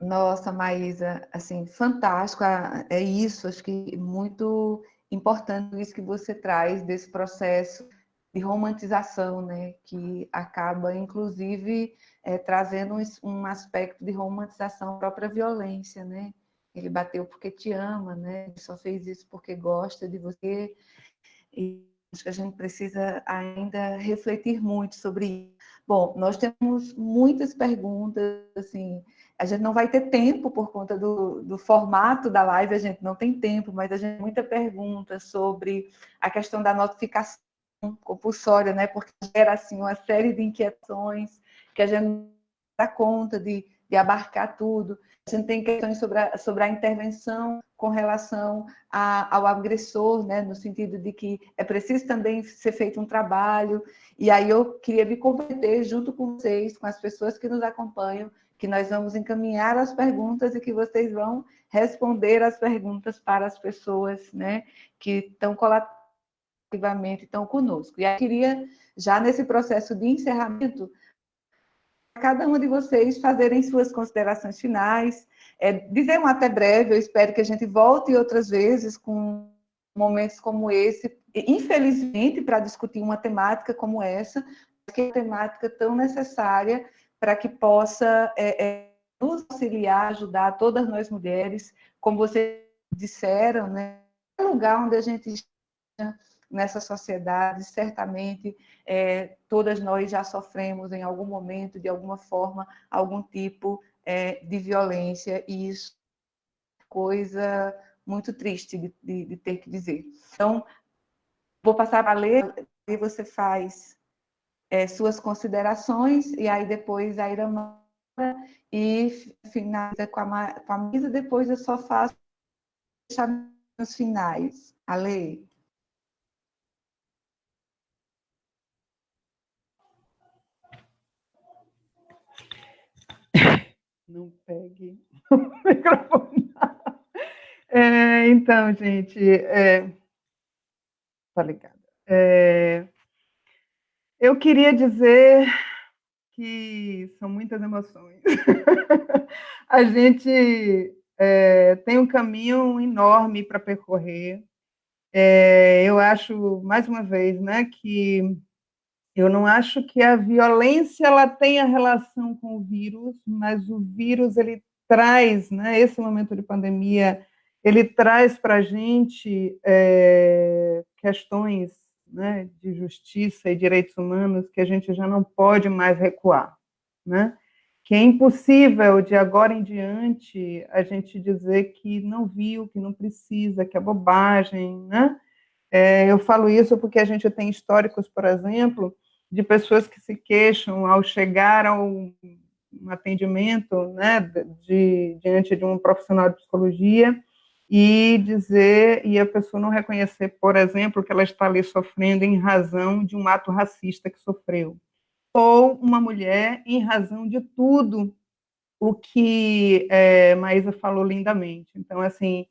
Nossa, Maísa, assim, fantástico, é isso, acho que muito importante isso que você traz desse processo de romantização, né, que acaba, inclusive, é, trazendo um aspecto de romantização à própria violência, né, ele bateu porque te ama, né, ele só fez isso porque gosta de você, e acho que a gente precisa ainda refletir muito sobre isso. Bom, nós temos muitas perguntas, assim, a gente não vai ter tempo por conta do, do, formato da live, a gente não tem tempo, mas a gente tem muita pergunta sobre a questão da notificação compulsória, né? Porque gera assim uma série de inquietações que a gente não dá conta de, de abarcar tudo. A gente tem questões sobre a, sobre a intervenção com relação a, ao agressor, né? No sentido de que é preciso também ser feito um trabalho. E aí eu queria me comprometer junto com vocês, com as pessoas que nos acompanham, que nós vamos encaminhar as perguntas e que vocês vão responder as perguntas para as pessoas né, que estão colaborativamente estão conosco. E eu queria, já nesse processo de encerramento, cada uma de vocês fazerem suas considerações finais, é, dizer um até breve, eu espero que a gente volte outras vezes com momentos como esse, infelizmente, para discutir uma temática como essa, que é uma temática tão necessária para que possa é, é, nos auxiliar, ajudar todas nós mulheres, como vocês disseram, né? É lugar onde a gente está nessa sociedade, certamente é, todas nós já sofremos em algum momento, de alguma forma, algum tipo é, de violência, e isso é coisa muito triste de, de, de ter que dizer. Então, vou passar para ler, e você faz é, suas considerações, e aí depois a Iramara e finaliza com a, com a Misa, depois eu só faço os finais. A
Não pegue (laughs) o microfone. É, então, gente, é... tá. É... Eu queria dizer que são muitas emoções. (laughs) a gente é, tem um caminho enorme para percorrer. É, eu acho, mais uma vez, né, que eu não acho que a violência ela tenha relação com o vírus, mas o vírus ele traz, né, esse momento de pandemia, ele traz para a gente é, questões né, de justiça e direitos humanos que a gente já não pode mais recuar, né? Que é impossível de agora em diante a gente dizer que não viu, que não precisa, que é bobagem, né? É, eu falo isso porque a gente tem históricos, por exemplo, de pessoas que se queixam ao chegar ao um atendimento, né, de, diante de um profissional de psicologia, e dizer, e a pessoa não reconhecer, por exemplo, que ela está ali sofrendo em razão de um ato racista que sofreu. Ou uma mulher em razão de tudo o que é, Maísa falou lindamente. Então, assim,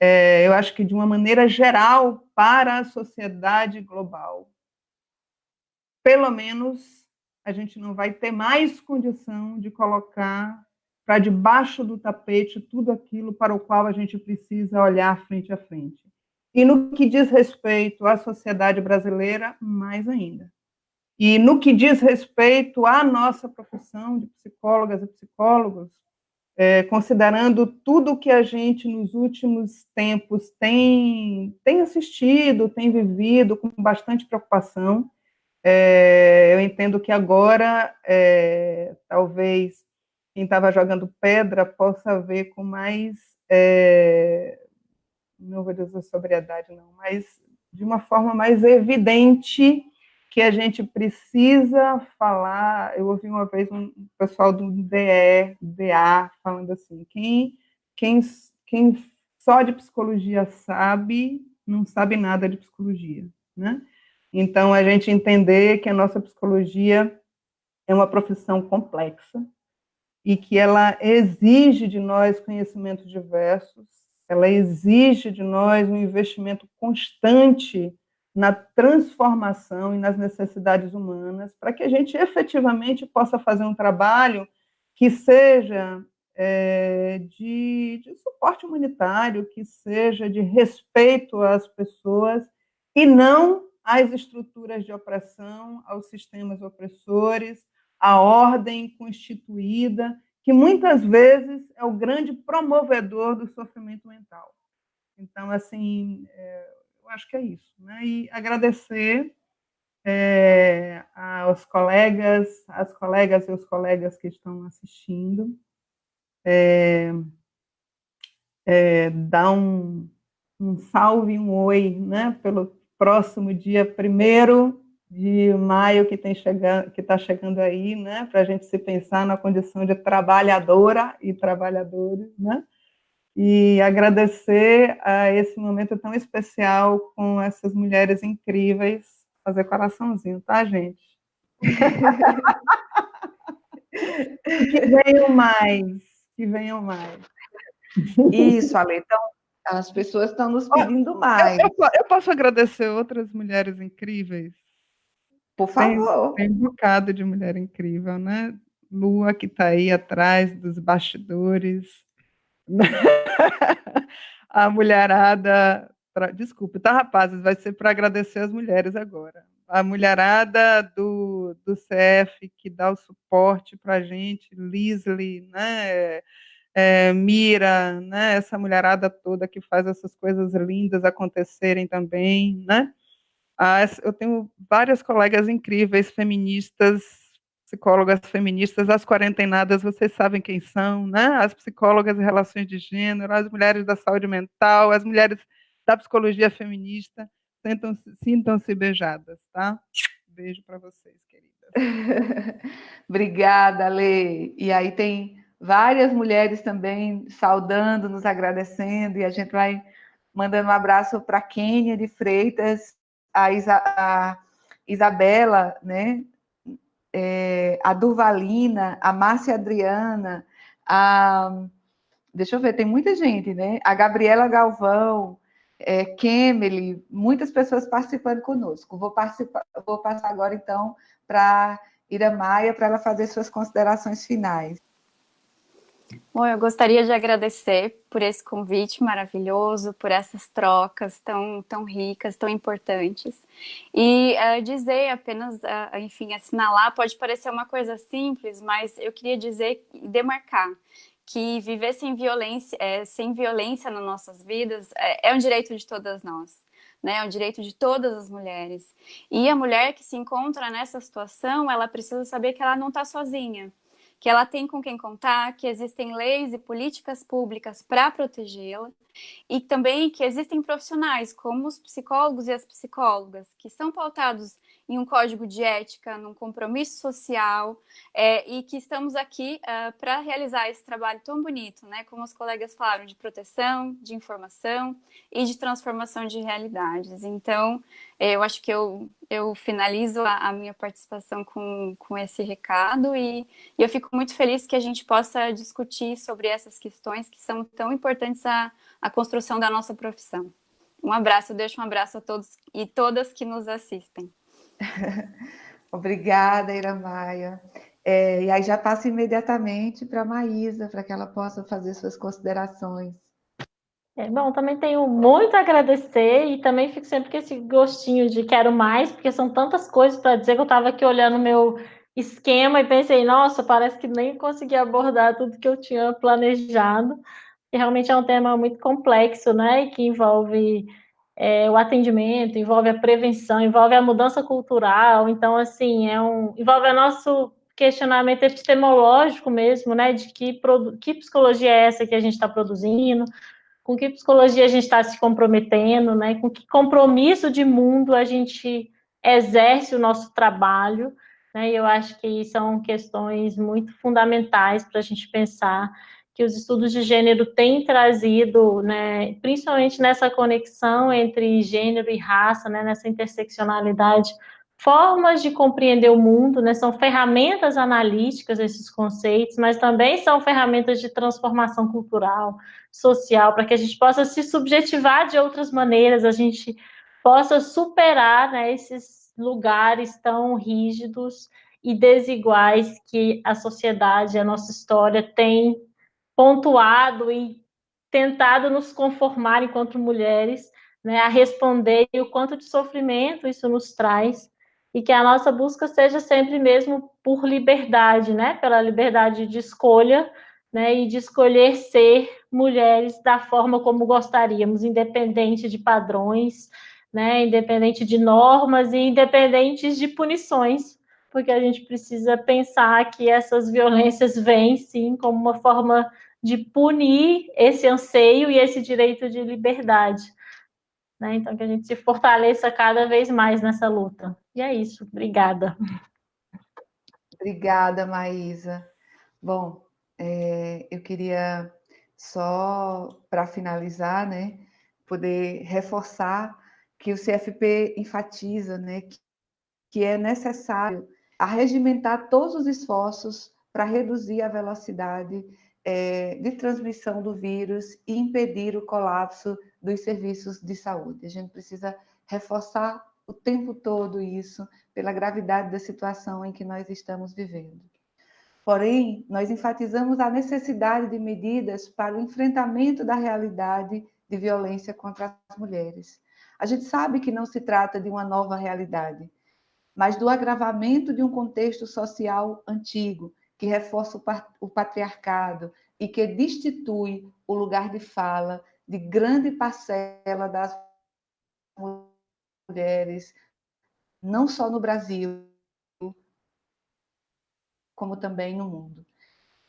é, eu acho que de uma maneira geral, para a sociedade global, pelo menos a gente não vai ter mais condição de colocar para debaixo do tapete tudo aquilo para o qual a gente precisa olhar frente a frente. E no que diz respeito à sociedade brasileira, mais ainda. E no que diz respeito à nossa profissão de psicólogas e psicólogos, é, considerando tudo que a gente nos últimos tempos tem, tem assistido, tem vivido com bastante preocupação, é, eu entendo que agora, é, talvez, quem estava jogando pedra possa ver com mais, é, não vou dizer sobriedade, não, mas de uma forma mais evidente que a gente precisa falar. Eu ouvi uma vez um pessoal do DE, DA, falando assim: quem, quem, quem só de psicologia sabe, não sabe nada de psicologia, né? Então, a gente entender que a nossa psicologia é uma profissão complexa e que ela exige de nós conhecimentos diversos, ela exige de nós um investimento constante na transformação e nas necessidades humanas, para que a gente efetivamente possa fazer um trabalho que seja é, de, de, suporte humanitário, que seja de respeito às pessoas e não às estruturas de opressão, aos sistemas opressores, à ordem constituída, que muitas vezes é o grande promovedor do sofrimento mental. Então, assim, é, eu acho que é isso. Né? E agradecer é, aos colegas, as colegas e os colegas que estão assistindo, é, é, dar um, um salve, um oi, né, pelo próximo dia primeiro de maio que tem chegando, que está chegando aí, né, para a gente se pensar na condição de trabalhadora e trabalhadores, né, e agradecer a esse momento tão especial com essas mulheres incríveis, fazer coraçãozinho, tá, gente? (laughs) que venham mais, que venham mais.
Isso, Ale, então, as pessoas estão nos pedindo mais.
Eu, eu, eu, posso agradecer outras mulheres incríveis?
Por favor.
Tem, tem um bocado de mulher incrível, né? Lua, que está aí atrás dos bastidores, (laughs) a mulherada. Pra, desculpe, tá, rapazes? Vai ser para agradecer as mulheres agora. A mulherada do, do CF que dá o suporte para a gente, Lisley, né? É, Mira, né? Essa mulherada toda que faz essas coisas lindas acontecerem também, né? Ah, eu tenho várias colegas incríveis, feministas, psicólogas feministas, as quarentenadas, vocês sabem quem são, né? As psicólogas de relações de gênero, as mulheres da saúde mental, as mulheres da psicologia feminista, sintam-se beijadas, tá? Beijo para vocês, queridas. (laughs)
Obrigada, Lê. E aí tem várias mulheres também saudando, nos agradecendo, e a gente vai mandando um abraço para Kênia de Freitas, a, Isa, a Isabela, né? é, a Durvalina, a Márcia Adriana, a. Deixa eu ver, tem muita gente, né? A Gabriela Galvão, é, Kemely, muitas pessoas participando conosco. Vou, participar, vou passar agora, então, para Ira Maia, para ela fazer suas considerações finais.
Bom, eu gostaria de agradecer por esse convite maravilhoso, por essas trocas tão, tão ricas, tão importantes. E uh, dizer apenas, uh, enfim, assinalar, pode parecer uma coisa simples, mas eu queria dizer e demarcar que viver sem violência, é, sem violência nas nossas vidas é, é um direito de todas nós. Né, é um direito de todas as mulheres. E a mulher que se encontra nessa situação, ela precisa saber que ela não está sozinha que ela tem com quem contar, que existem leis e políticas públicas para protegê-la e também que existem profissionais como os psicólogos e as psicólogas que são pautados em um código de ética, num compromisso social, é, e que estamos aqui uh, é, para realizar esse trabalho tão bonito, né? Como os colegas falaram, de proteção, de informação e de transformação de realidades. Então, é, eu acho que eu, eu finalizo a, a minha participação com, com esse recado e, e, eu fico muito feliz que a gente possa discutir sobre essas questões que são tão importantes à, à construção da nossa profissão. Um abraço, eu deixo um abraço a todos e todas que nos assistem. (laughs)
Obrigada, Iramaia. É, e aí já passo imediatamente para a Maísa, para que ela possa fazer suas considerações.
É, bom, também tenho muito a agradecer e também fico sempre com esse gostinho de quero mais, porque são tantas coisas para dizer que eu estava aqui olhando o meu esquema e pensei, nossa, parece que nem consegui abordar tudo que eu tinha planejado. E realmente é um tema muito complexo, né? E que envolve é, o atendimento, envolve a prevenção, envolve a mudança cultural, então, assim, é um, envolve o nosso questionamento epistemológico mesmo, né, de que, que psicologia é essa que a gente está produzindo, com que psicologia a gente está se comprometendo, né, com que compromisso de mundo a gente exerce o nosso trabalho, né, e eu acho que são questões muito fundamentais para a gente pensar que os estudos de gênero têm trazido, né, principalmente nessa conexão entre gênero e raça, né, nessa interseccionalidade, formas de compreender o mundo, né, são ferramentas analíticas esses conceitos, mas também são ferramentas de transformação cultural, social, para que a gente possa se subjetivar de outras maneiras, a gente possa superar né, esses lugares tão rígidos e desiguais que a sociedade, a nossa história tem pontuado e tentado nos conformar enquanto mulheres, né, a responder e o quanto de sofrimento isso nos traz e que a nossa busca seja sempre mesmo por liberdade, né, pela liberdade de escolha, né, e de escolher ser mulheres da forma como gostaríamos, independente de padrões, né, independente de normas e independentes de punições, porque a gente precisa pensar que essas violências vêm sim como uma forma de punir esse anseio e esse direito de liberdade. Né? Então, que a gente se fortaleça cada vez mais nessa luta. E é isso. Obrigada.
Obrigada, Maísa. Bom, é, eu queria só, para finalizar, né, poder reforçar que o CFP enfatiza né, que, que é necessário arregimentar todos os esforços para reduzir a velocidade é, de transmissão do vírus e impedir o colapso dos serviços de saúde. A gente precisa reforçar o tempo todo isso, pela gravidade da situação em que nós estamos vivendo. Porém, nós enfatizamos a necessidade de medidas para o enfrentamento da realidade de violência contra as mulheres. A gente sabe que não se trata de uma nova realidade, mas do agravamento de um contexto social antigo, que reforça o patriarcado e que destitui o lugar de fala de grande parcela das mulheres, não só no Brasil, como também no mundo.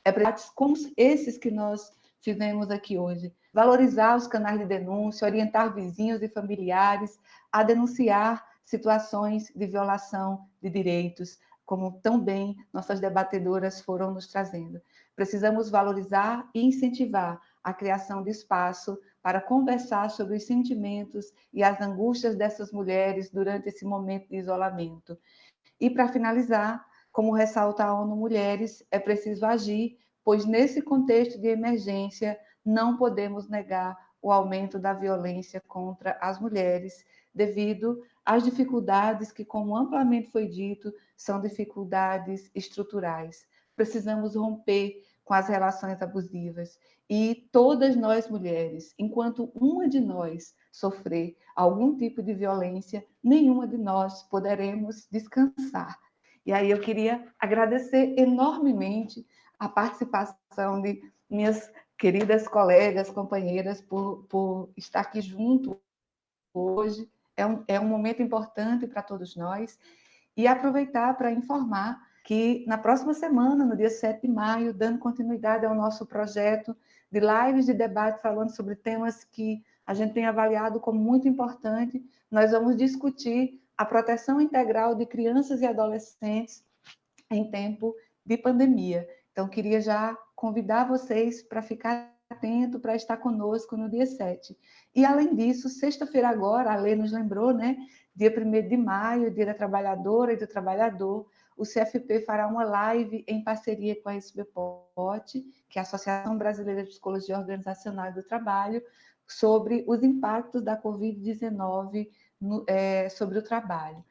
É como esses que nós fizemos aqui hoje, valorizar os canais de denúncia, orientar vizinhos e familiares a denunciar situações de violação de direitos, como tão bem nossas debatedoras foram nos trazendo. Precisamos valorizar e incentivar a criação de espaço para conversar sobre os sentimentos e as angústias dessas mulheres durante esse momento de isolamento. E, para finalizar, como ressalta a ONU Mulheres, é preciso agir, pois nesse contexto de emergência não podemos negar o aumento da violência contra as mulheres, devido às dificuldades que, como amplamente foi dito, são dificuldades estruturais. Precisamos romper com as relações abusivas e todas nós mulheres, enquanto uma de nós sofrer algum tipo de violência, nenhuma de nós poderemos descansar. E aí eu queria agradecer enormemente a participação de minhas queridas colegas, companheiras, por, por estar aqui junto hoje. É um, é um momento importante para todos nós. E aproveitar para informar que na próxima semana, no dia 7 de maio, dando continuidade ao nosso projeto de lives de debate falando sobre temas que a gente tem avaliado como muito importante, nós vamos discutir a proteção integral de crianças e adolescentes em tempo de pandemia. Então, queria já convidar vocês para ficar atento, para estar conosco no dia 7. E, além disso, sexta-feira agora, a lei nos lembrou, né? Dia 1 de maio, Dia da Trabalhadora e do Trabalhador, o CFP fará uma live em parceria com a SBPOT, que é a Associação Brasileira de Psicologia Organizacional do Trabalho, sobre os impactos da Covid-19 é, sobre o trabalho.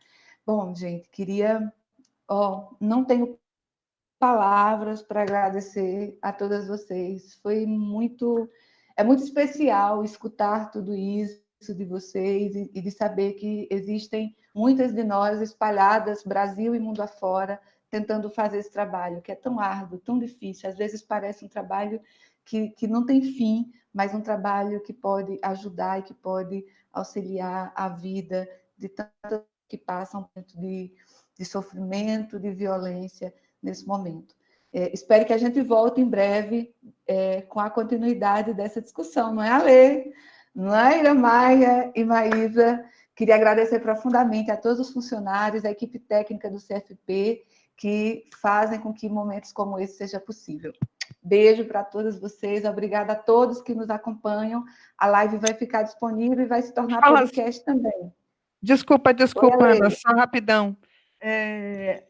Bom, gente, queria... Ó, não tenho palavras para agradecer a todas vocês. Foi muito... É muito especial escutar tudo isso de vocês e de saber que existem muitas de nós espalhadas, Brasil e mundo afora, tentando fazer esse trabalho, que é tão árduo, tão difícil, às vezes parece um trabalho que, que não tem fim, mas um trabalho que pode ajudar e que pode auxiliar a vida de tantos que passam de, de sofrimento, de violência nesse momento. É, espero que a gente volte em breve é, com a continuidade dessa discussão, não é, Ale? Naira Maia e Maísa, queria agradecer profundamente a todos os funcionários, a equipe técnica do CFP, que fazem com que momentos como esse seja possível. Beijo para todas vocês, obrigada a todos que nos acompanham. A live vai ficar disponível e vai se tornar Fala, podcast também.
Desculpa, desculpa, Ana, só rapidão. É, é,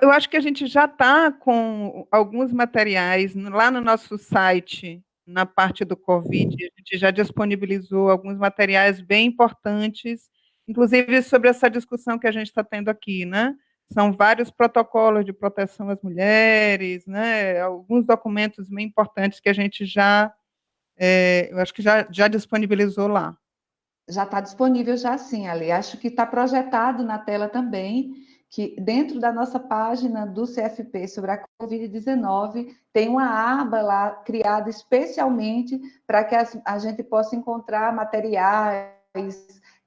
eu acho que a gente já está com alguns materiais lá no nosso site, na parte do Covid, a gente já disponibilizou alguns materiais bem importantes, inclusive sobre essa discussão que a gente está tendo aqui, né? São vários protocolos de proteção às mulheres, né? Alguns documentos bem importantes que a gente já, é, eu acho que já, já disponibilizou lá.
Já está disponível já sim, Ali. Acho que está projetado na tela também, que dentro da nossa página do CFP sobre a Covid-19, tem uma aba lá criada especialmente para que a gente possa encontrar materiais,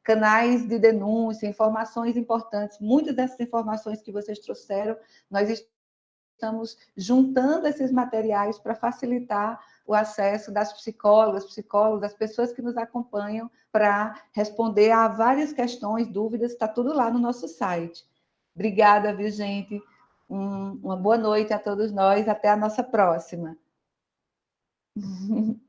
canais de denúncia, informações importantes. Muitas dessas informações que vocês trouxeram, nós estamos juntando esses materiais para facilitar o acesso das psicólogas, psicólogos, das pessoas que nos acompanham para responder a várias questões, dúvidas, está tudo lá no nosso site. Obrigada, viu, gente? Um, uma boa noite a todos nós, até a nossa próxima. (laughs)